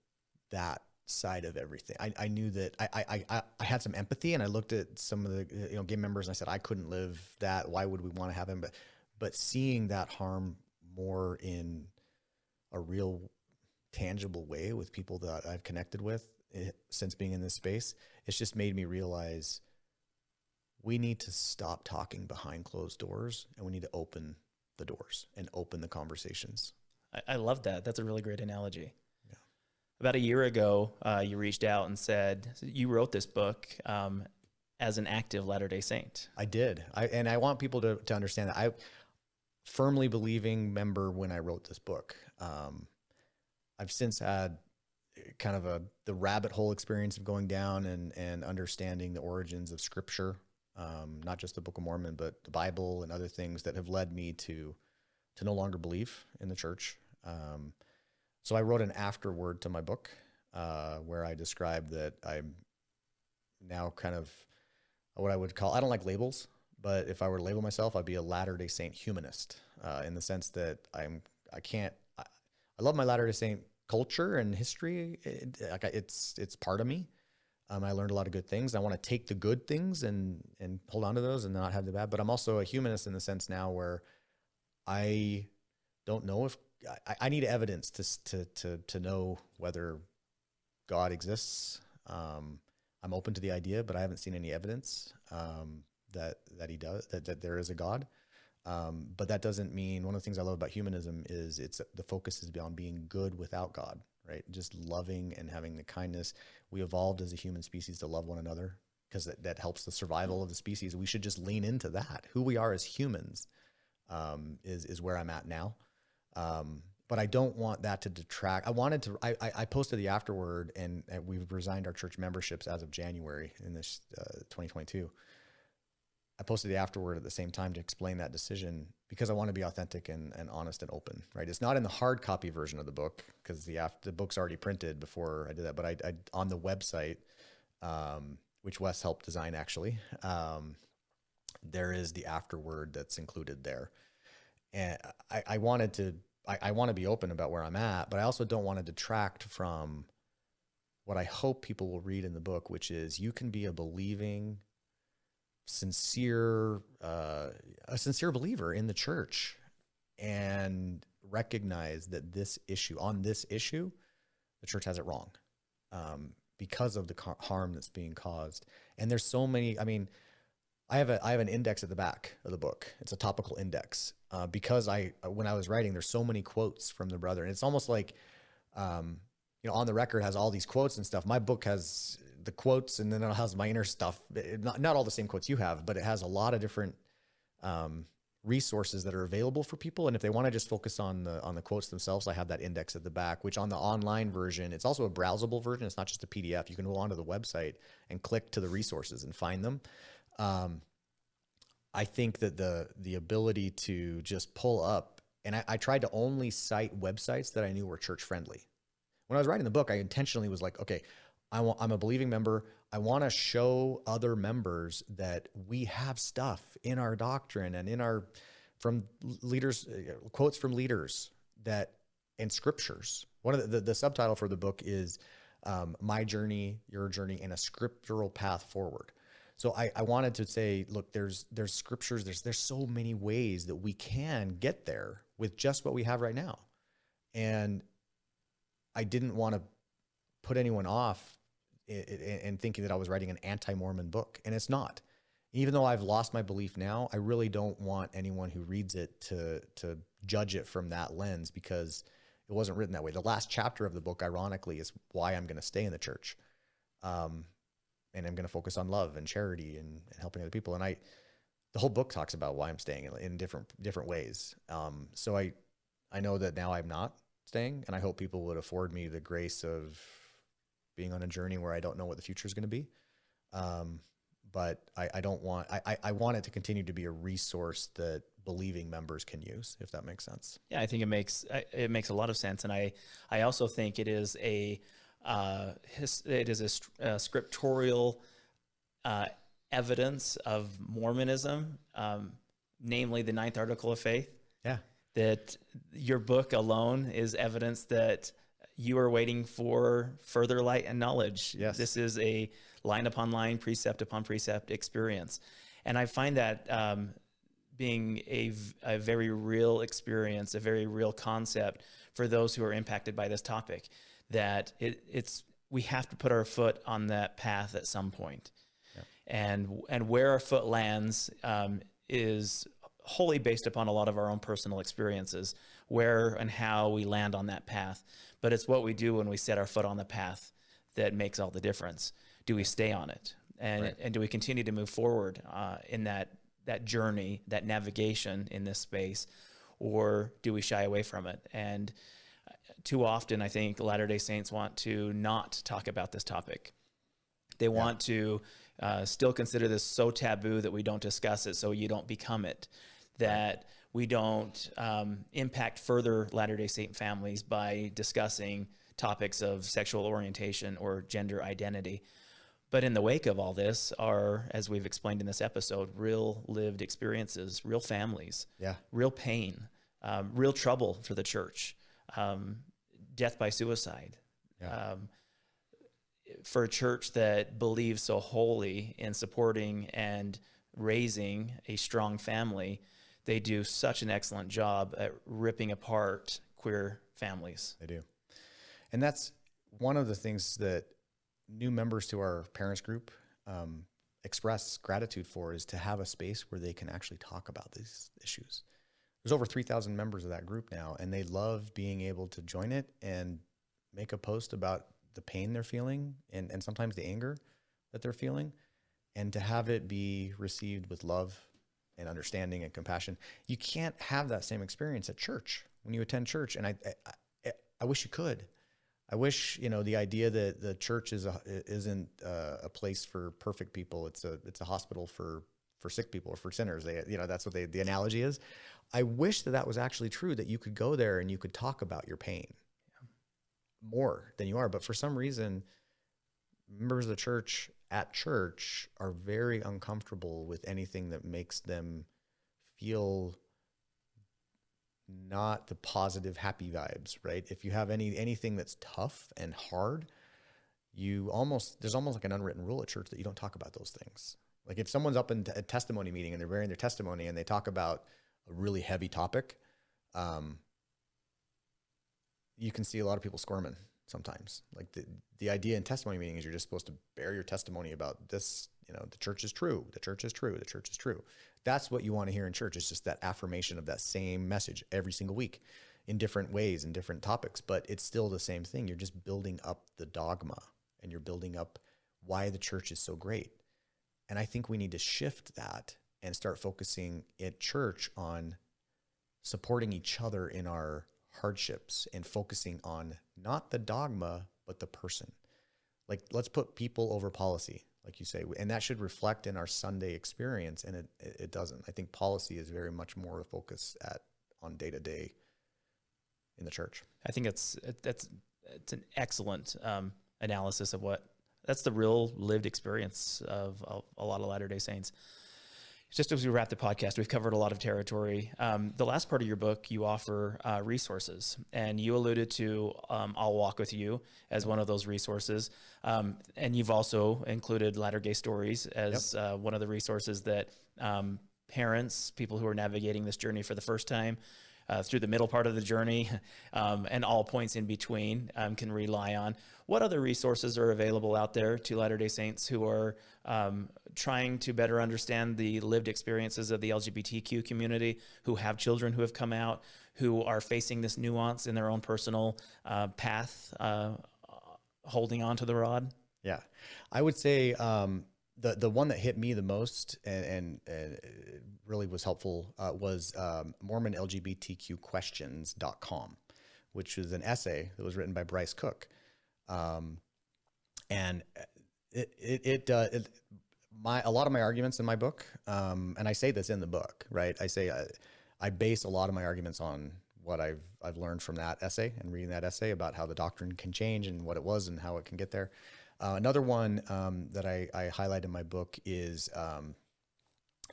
that side of everything. I, I knew that I, I, I, I had some empathy and I looked at some of the you know game members and I said I couldn't live that. Why would we want to have him? But but seeing that harm more in a real tangible way with people that I've connected with eh, since being in this space, it's just made me realize we need to stop talking behind closed doors and we need to open the doors and open the conversations. I, I love that. That's a really great analogy. Yeah. About a year ago, uh, you reached out and said you wrote this book um, as an active Latter Day Saint. I did. I and I want people to to understand that I firmly believing member when I wrote this book. Um, I've since had kind of a the rabbit hole experience of going down and and understanding the origins of Scripture, um, not just the Book of Mormon, but the Bible and other things that have led me to to no longer believe in the church. Um, so I wrote an afterword to my book uh, where I described that I'm now kind of what I would call I don't like labels, but if I were to label myself, I'd be a Latter Day Saint humanist uh, in the sense that I'm I can't I, I love my Latter Day Saint culture and history. It, like it's it's part of me. Um, I learned a lot of good things. I want to take the good things and and hold on to those and not have the bad. But I'm also a humanist in the sense now where I don't know if I, I need evidence to to to to know whether God exists. Um, I'm open to the idea, but I haven't seen any evidence um, that that he does that, that there is a God. Um, but that doesn't mean one of the things I love about humanism is it's the focus is beyond being good without God, right? Just loving and having the kindness. We evolved as a human species to love one another because that, that helps the survival of the species. We should just lean into that. Who we are as humans um, is is where I'm at now. Um, but I don't want that to detract. I wanted to. I, I posted the afterword, and, and, we've resigned our church memberships as of January in this uh, 2022. I posted the afterword at the same time to explain that decision because I want to be authentic and, and honest and open. Right? It's not in the hard copy version of the book because the after, the book's already printed before I did that. But I, I on the website, um, which Wes helped design actually, um, there is the afterword that's included there, and I, I wanted to I, I want to be open about where I'm at, but I also don't want to detract from what I hope people will read in the book, which is you can be a believing, sincere, uh, a sincere believer in the church and recognize that this issue, on this issue, the church has it wrong um, because of the harm that's being caused. And there's so many, I mean, I have a I have an index at the back of the book. It's a topical index uh, because I when I was writing, there's so many quotes from the brother, and it's almost like, um, you know, on the record has all these quotes and stuff. My book has the quotes, and then it has my inner stuff. Not not all the same quotes you have, but it has a lot of different um, resources that are available for people. And if they want to just focus on the on the quotes themselves, I have that index at the back. Which on the online version, it's also a browsable version. It's not just a PDF. You can go onto the website and click to the resources and find them. Um, I think that the the ability to just pull up, and I, I tried to only cite websites that I knew were church friendly. When I was writing the book, I intentionally was like, okay, I want, I'm a believing member. I want to show other members that we have stuff in our doctrine and in our from leaders uh, quotes from leaders that and scriptures. One of the, the, the subtitle for the book is um, "My Journey, Your Journey, and a Scriptural Path Forward." So I, I wanted to say, look, there's there's scriptures, there's there's so many ways that we can get there with just what we have right now. And I didn't want to put anyone off in thinking that I was writing an anti-Mormon book, and it's not. Even though I've lost my belief now, I really don't want anyone who reads it to to judge it from that lens because it wasn't written that way. The last chapter of the book, ironically, is why I'm going to stay in the church. Um, and I'm going to focus on love and charity and, and, helping other people. And I, the whole book talks about why I'm staying in, in different different ways. Um, so I, I know that now I'm not staying, and I hope people would afford me the grace of being on a journey where I don't know what the future is going to be. Um, but I, I don't want I, I want it to continue to be a resource that believing members can use, if that makes sense. Yeah, I think it makes it makes a lot of sense, and I I also think it is a uh, his, it is a, a scriptural uh, evidence of Mormonism, um, namely the Ninth Article of Faith. Yeah. That your book alone is evidence that you are waiting for further light and knowledge. Yes. This is a line upon line, precept upon precept experience. And I find that um, being a very real experience, a very real concept for those who are impacted by this topic, that it, it's, we have to put our foot on that path at some point. And, and where our foot lands um, is wholly based upon a lot of our own personal experiences, where and how we land on that path. But it's what we do when we set our foot on the path that makes all the difference. Do we stay on it? And, Right. and do we continue to move forward uh, in that, that journey, that navigation in this space, or do we shy away from it? And uh, too often, I think Latter day Saints want to not talk about this topic. They want to uh, still consider this so taboo that we don't discuss it, so you don't become it. That we don't um, impact further Latter day Saint families by discussing topics of sexual orientation or gender identity. But in the wake of all this are, as we've explained in this episode, real lived experiences, real families, Yeah. real pain, um, real trouble for the church, um, death by suicide. Yeah. Um, for a church that believes so wholly in supporting and raising a strong family, they do such an excellent job at ripping apart queer families. They do. And that's one of the things that new members to our parents group um, express gratitude for is to have a space where they can actually talk about these issues. There's over 3,000 members of that group now, and they love being able to join it and make a post about the pain they're feeling and, and sometimes the anger that they're feeling, and to have it be received with love and understanding and compassion. You can't have that same experience at church when you attend church, and I, I, I, wish you could. I wish you know the idea that the church is a, isn't uh, a place for perfect people. It's a it's a hospital for for sick people or for sinners. They you know that's what they, the analogy is. I wish that that was actually true. That you could go there and you could talk about your pain more than you are. But for some reason, members of the church at church are very uncomfortable with anything that makes them feel not the positive happy vibes right? If you have any anything that's tough and hard you almost there's almost like an unwritten rule at church that you don't talk about those things. Like if someone's up in a testimony meeting and they're bearing their testimony and they talk about a really heavy topic um, you can see a lot of people squirming sometimes. Like the, the idea in testimony meeting is you're just supposed to bear your testimony about this, you know, the church is true, the church is true, the church is true. That's what you want to hear in church. It's just that affirmation of that same message every single week in different ways and different topics, but it's still the same thing. You're just building up the dogma and you're building up why the church is so great. And I think we need to shift that and start focusing at church on supporting each other in our hardships and focusing on not the dogma but the person. Like let's put people over policy like you say and that should reflect in our sunday experience and it it doesn't. I think policy is very much more a focus at on day to day in the church. I think it's it- that's it's an excellent um, analysis of what that's the real lived experience of a, a lot of Latter Day Saints. Just as we wrap the podcast, we've covered a lot of territory. Um, the last part of your book, you offer uh, resources, and you alluded to um, "I'll Walk with You" as one of those resources, um, and you've also included Latter Gay Stories as uh, one of the resources that um, parents, people who are navigating this journey for the first time, uh, through the middle part of the journey [LAUGHS] um, and all points in between um, can rely on. What other resources are available out there to Latter day Saints who are um, trying to better understand the lived experiences of the LGBTQ community, who have children who have come out, who are facing this nuance in their own personal uh, path, uh, holding on to the rod? Yeah, I would say um, the the one that hit me the most and and, and really was helpful uh, was um, MormonLGBTQQuestions.com, which was an essay that was written by Bryce Cook, um, and it it, it, uh, it my a lot of my arguments in my book, um, and I say this in the book, right? I say I, I base a lot of my arguments on what I've I've learned from that essay and reading that essay about how the doctrine can change and what it was and how it can get there. Uh, another one um, that I, I highlight in my book is um,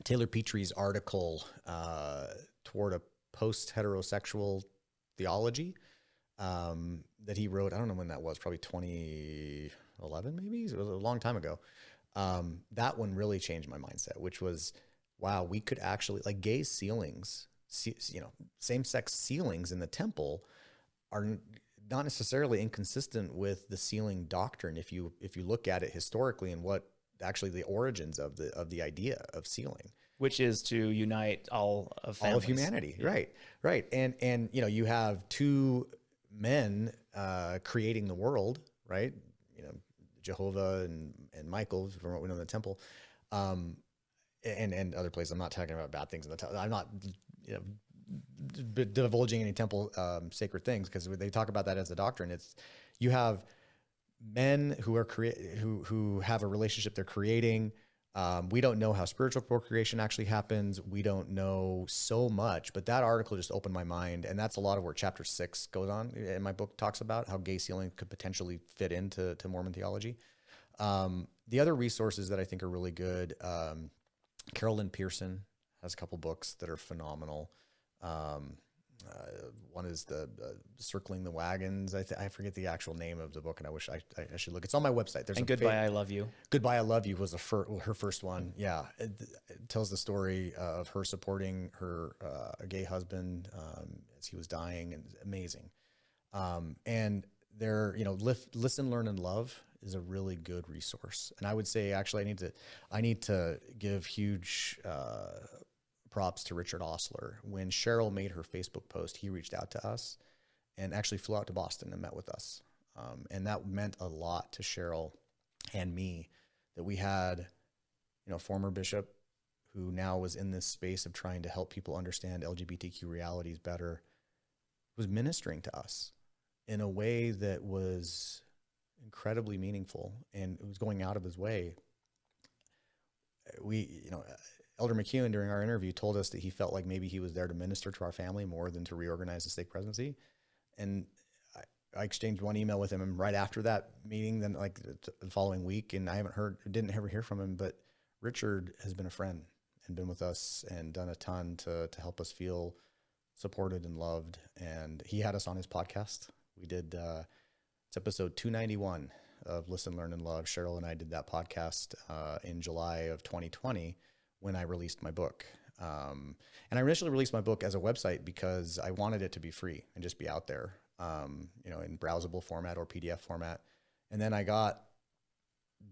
Taylor Petrey's article uh, toward a post heterosexual theology. um, that he wrote. I don't know when that was, probably 2011, maybe. It was a long time ago. Um, that one really changed my mindset, which was, wow, we could actually like gay sealings, you know, same sex sealings in the temple are not necessarily inconsistent with the sealing doctrine. If you if you look at it historically and what actually the origins of the of the idea of sealing which is to unite all of families. all of humanity yeah. right right and and you know you have two men uh, creating the world right you know jehovah and and michael from what we know in the temple um, and and other places i'm not talking about bad things in the temple i'm not you know divulging any temple um, sacred things because they talk about that as a doctrine it's you have men who are create who who have a relationship they're creating. Um, we don't know how spiritual procreation actually happens. We don't know so much, but that article just opened my mind, and that's a lot of where chapter six goes on in my book talks about how gay sealing could potentially fit into to Mormon theology. Um, the other resources that I think are really good, um, Carol Lynn Pearson has a couple books that are phenomenal. Um, uh, one is the uh, circling the wagons. I, th- I forget the actual name of the book, and I wish I, I should look. It's on my website. There's and goodbye, I love you. Goodbye, I love you was the fir- her first one. Yeah, it, it tells the story uh, of her supporting her uh, gay husband um, as he was dying, and amazing. Um, and there, you know, lift, listen, learn, and love is a really good resource. And I would say, actually, I need to, I need to give huge uh, props to Richard Ostler. When Cheryl made her Facebook post, he reached out to us and actually flew out to Boston and met with us. Um, and that meant a lot to Cheryl and me that we had, you know, former bishop who now was in this space of trying to help people understand LGBTQ realities better, was ministering to us in a way that was incredibly meaningful and it was going out of his way. We, you know, Elder McCune during our interview told us that he felt like maybe he was there to minister to our family more than to reorganize the stake presidency. And I, I exchanged one email with him and right after that meeting, then like the following week, and I haven't heard, didn't ever hear from him, but Richard has been a friend and been with us and done a ton to, to help us feel supported and loved. And he had us on his podcast. We did, uh, it's episode 291 of Listen, Learn, and Love. Cheryl and I did that podcast uh, in July of 2020 when I released my book. Um, and I initially released my book as a website because I wanted it to be free and just be out there, um, you know, in browsable format or PDF format. And then I got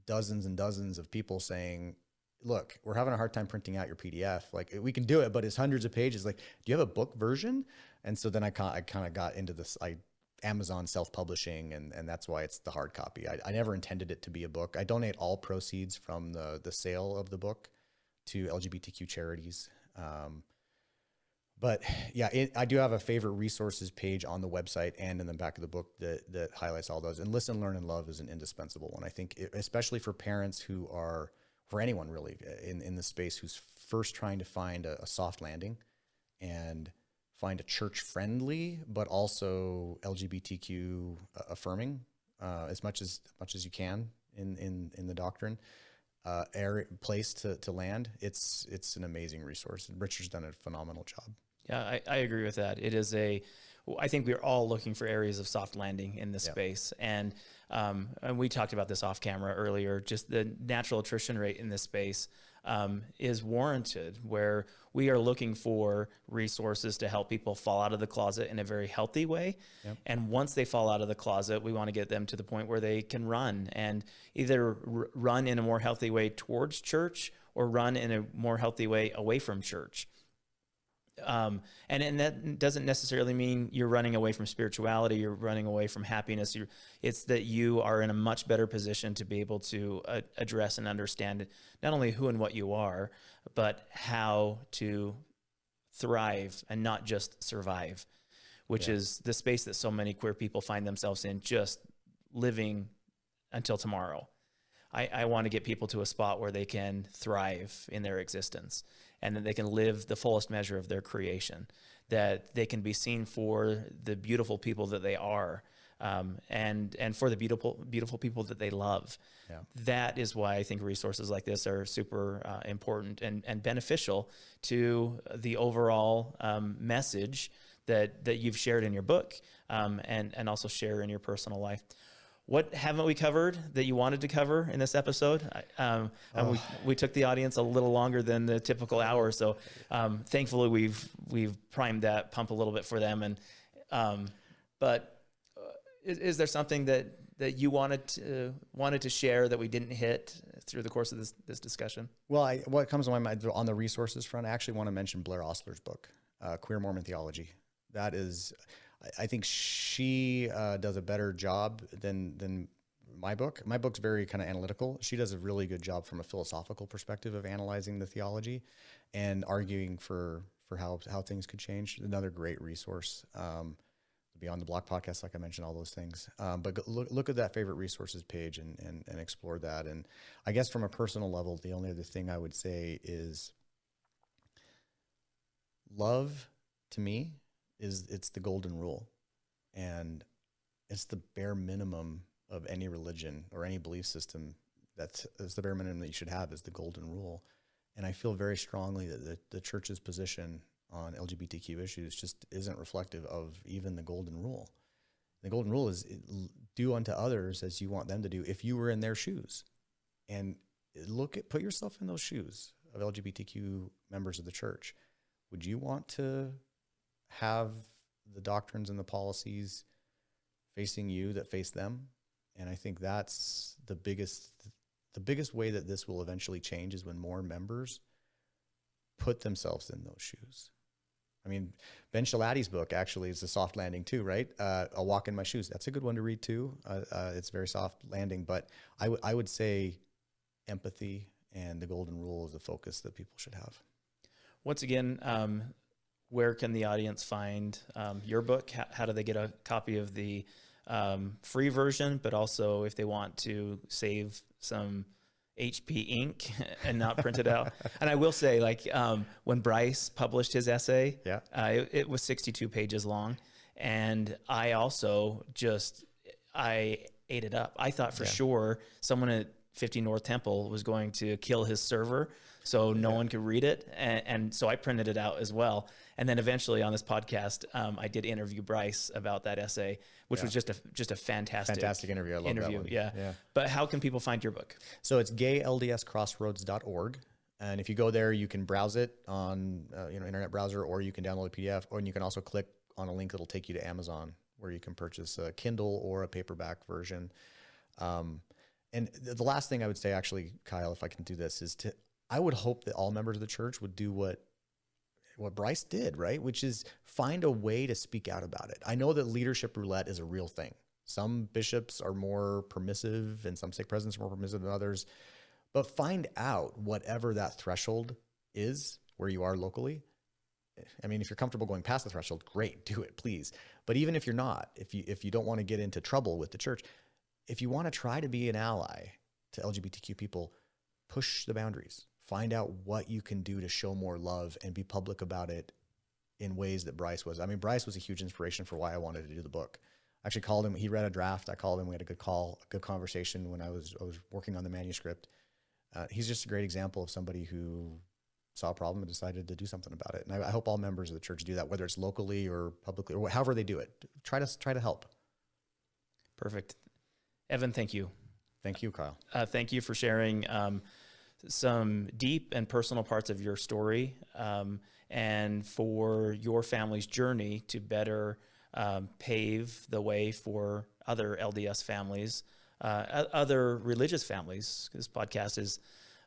dozens and dozens of people saying, look, we're having a hard time printing out your PDF. Like we can do it, but it's hundreds of pages. Like, do you have a book version? And so then I, I kind of got into this, I Amazon self-publishing, and and that's why it's the hard copy. I, I never intended it to be a book. I donate all proceeds from the the sale of the book to LGBTQ charities. Um, but yeah, it, I do have a favorite resources page on the website and in the back of the book that, that highlights all those. And listen, learn, and love is an indispensable one. I think, it, especially for parents who are, for anyone really in, in the space who's first trying to find a, a soft landing and find a church friendly, but also LGBTQ affirming uh, as much as much as you can in in in the doctrine uh, air place to, to land, it's it's an amazing resource. Richard's done a phenomenal job. Yeah, I, I agree with that. It is a, I think we're all looking for areas of soft landing in this yeah. space, and um, and we talked about this off camera earlier. Just the natural attrition rate in this space um, is warranted, where we are looking for resources to help people fall out of the closet in a very healthy way. Yep. And once they fall out of the closet, we want to get them to the point where they can run and either run in a more healthy way towards church or run in a more healthy way away from church. Um, and, and that doesn't necessarily mean you're running away from spirituality, you're running away from happiness. You're, it's that you are in a much better position to be able to uh, address and understand not only who and what you are, but how to thrive and not just survive, which yeah. is the space that so many queer people find themselves in, just living until tomorrow. I, I want to get people to a spot where they can thrive in their existence and that they can live the fullest measure of their creation, that they can be seen for the beautiful people that they are. Um, and and for the beautiful beautiful people that they love. Yeah. That is why I think resources like this are super uh, important and, and beneficial to the overall um, message that that you've shared in your book um, and and also share in your personal life. What haven't we covered that you wanted to cover in this episode? Um, and we, we took the audience a little longer than the typical hour, so um, thankfully we've we've primed that pump a little bit for them. And um, but uh, is, is there something that that you wanted to wanted to share that we didn't hit through the course of this this discussion? Well, I, what comes to my mind on the resources front, I actually want to mention Blaire Ostler's book, uh, Queer Mormon Theology. That is, I- think she uh, does a better job than than my book. My book's very kind of analytical. She does a really good job from a philosophical perspective of analyzing the theology and arguing for for how how things could change. Another great resource. Um, Beyond the Block podcast, like I mentioned, all those things. Um, but look, look at that favorite resources page and, and, and explore that. And I guess from a personal level, the only other thing I would say is love to me is it's the golden rule. And it's the bare minimum of any religion or any belief system. That's, that's the bare minimum that you should have is the golden rule. And I feel very strongly that the, the church's position on LGBTQ issues just isn't reflective of even the golden rule. The golden rule is do unto others as you want them to do if you were in their shoes. And look at put yourself in those shoes of LGBTQ members of the church. Would you want to have the doctrines and the policies facing you that face them? And I think that's the biggest the biggest way that this will eventually change is when more members put themselves in those shoes. I mean, Ben Schilaty's book actually is a soft landing too, right? Uh, a walk in my shoes. That's a good one to read too. Uh, uh, it's very soft landing, but I would I would say empathy and the golden rule is the focus that people should have. Once again, um, where can the audience find um, your book? How, how do they get a copy of the um, free version? But also, if they want to save some HP ink [LAUGHS] and not print it out. [LAUGHS] and I will say, like um, when Bryce published his essay, Yeah. uh, it, it was 62 pages long, and I also just I ate it up. I thought for Yeah. sure someone at 50 North Temple was going to kill his server so no one could read it. And, and so I printed it out as well. And then eventually on this podcast, um, I did interview Bryce about that essay, which was just a just a fantastic, Fantastic interview. I love interview. that one. Yeah. Yeah. But how can people find your book? So it's gayldscrossroads.org. And if you go there, you can browse it on uh, you know internet browser, or you can download a PDF, or you can also click on a link that'll take you to Amazon, where you can purchase a Kindle or a paperback version. Um, and the last thing I would say, actually, Kyle, if I can do this, is to I would hope that all members of the church would do what what Bryce did, right? Which is find a way to speak out about it. I know that leadership roulette is a real thing. Some bishops are more permissive and some stake presidents are more permissive than others. But find out whatever that threshold is where you are locally. I mean, if you're comfortable going past the threshold, great, do it, please. But even if you're not, if you if you don't want to get into trouble with the church, if you want to try to be an ally to LGBTQ people, push the boundaries. Find out what you can do to show more love and be public about it in ways that Bryce was. I mean, Bryce was a huge inspiration for why I wanted to do the book. I actually called him. He read a draft. I called him. We had a good call, a good conversation when I was I was working on the manuscript. Uh, he's just a great example of somebody who saw a problem and decided to do something about it. And I, I hope all members of the church do that, whether it's locally or publicly or however they do it. Try to try to help. Perfect. Evan, thank you. Thank you, Kyle. Uh, thank you for sharing um, some deep and personal parts of your story um, and for your family's journey to better um, pave the way for other LDS families, uh, other religious families. This podcast is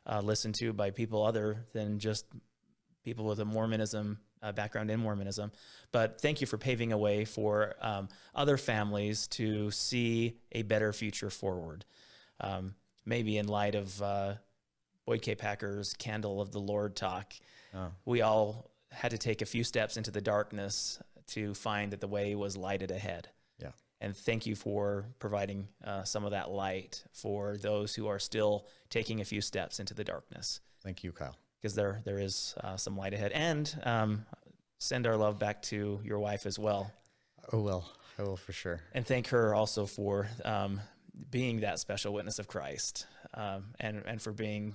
uh, listened to by people other than just people with a Mormonism uh, background in Mormonism. But thank you for paving a way for um, other families to see a better future forward. Um, maybe in light of uh, Boyd K. Packer's Candle of the Lord talk, Oh. we all had to take a few steps into the darkness to find that the way was lighted ahead. Yeah. And thank you for providing uh, some of that light for those who are still taking a few steps into the darkness Thank you, Kyle. because there there is uh, some light ahead. And um, send our love back to your wife as well, Oh well, I will for sure. and thank her also for um, being that special witness of Christ, um, and and for being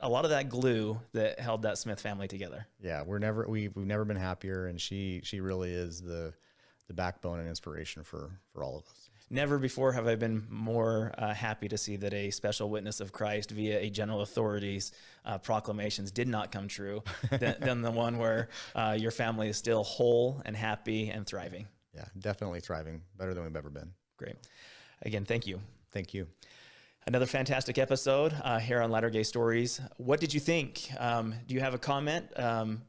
a lot of that glue that held that Smith family together. Yeah, we're never we've we've never been happier, and she she really is the the backbone and inspiration for for all of us. Never before have I been more uh, happy to see that a special witness of Christ via a general authority's uh, proclamations did not come true [LAUGHS] than, than the one where uh, your family is still whole and happy and thriving. Yeah, definitely thriving, better than we've ever been. Great. Again, thank you. Thank you. Another fantastic episode uh, here on Latter Gay Stories. What did you think? Um, do you have a comment, um,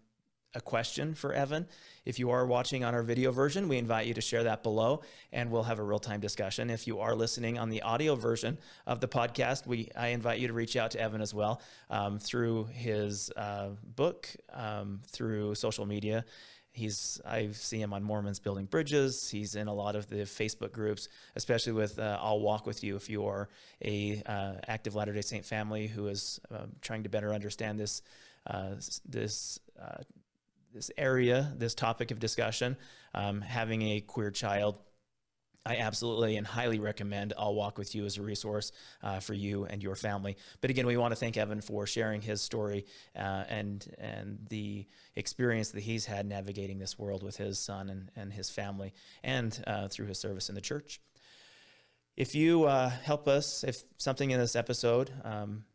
a question for Evan? If you are watching on our video version, we invite you to share that below and we'll have a real time discussion. If you are listening on the audio version of the podcast, we I invite you to reach out to Evan as well um, through his uh, book, um, through social media. He's I see him on Mormons Building Bridges. He's in a lot of the Facebook groups, especially with uh, I'll Walk with You. If you are a uh, active Latter Day Saint family who is uh, trying to better understand this uh, this uh, this area, this topic of discussion, um, having a queer child, I absolutely and highly recommend I'll Walk With You as a resource uh, for you and your family. But again, we want to thank Evan for sharing his story uh, and and the experience that he's had navigating this world with his son and, and his family and uh, through his service in the church. If you uh, help us, if something in this episode um,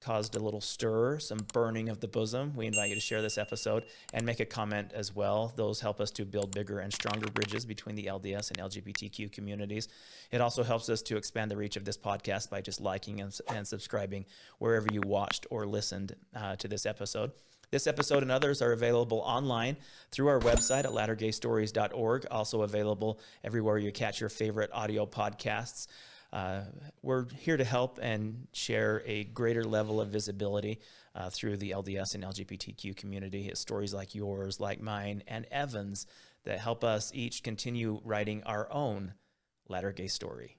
caused a little stir, some burning of the bosom, we invite you to share this episode and make a comment as well. Those help us to build bigger and stronger bridges between the LDS and LGBTQ communities. It also helps us to expand the reach of this podcast by just liking and, and subscribing wherever you watched or listened uh, to this episode. This episode and others are available online through our website at lattergaystories.org, also available everywhere you catch your favorite audio podcasts. Uh, we're here to help and share a greater level of visibility uh, through the LDS and LGBTQ community. It's stories like yours, like mine, and Evan's that help us each continue writing our own latter gay story.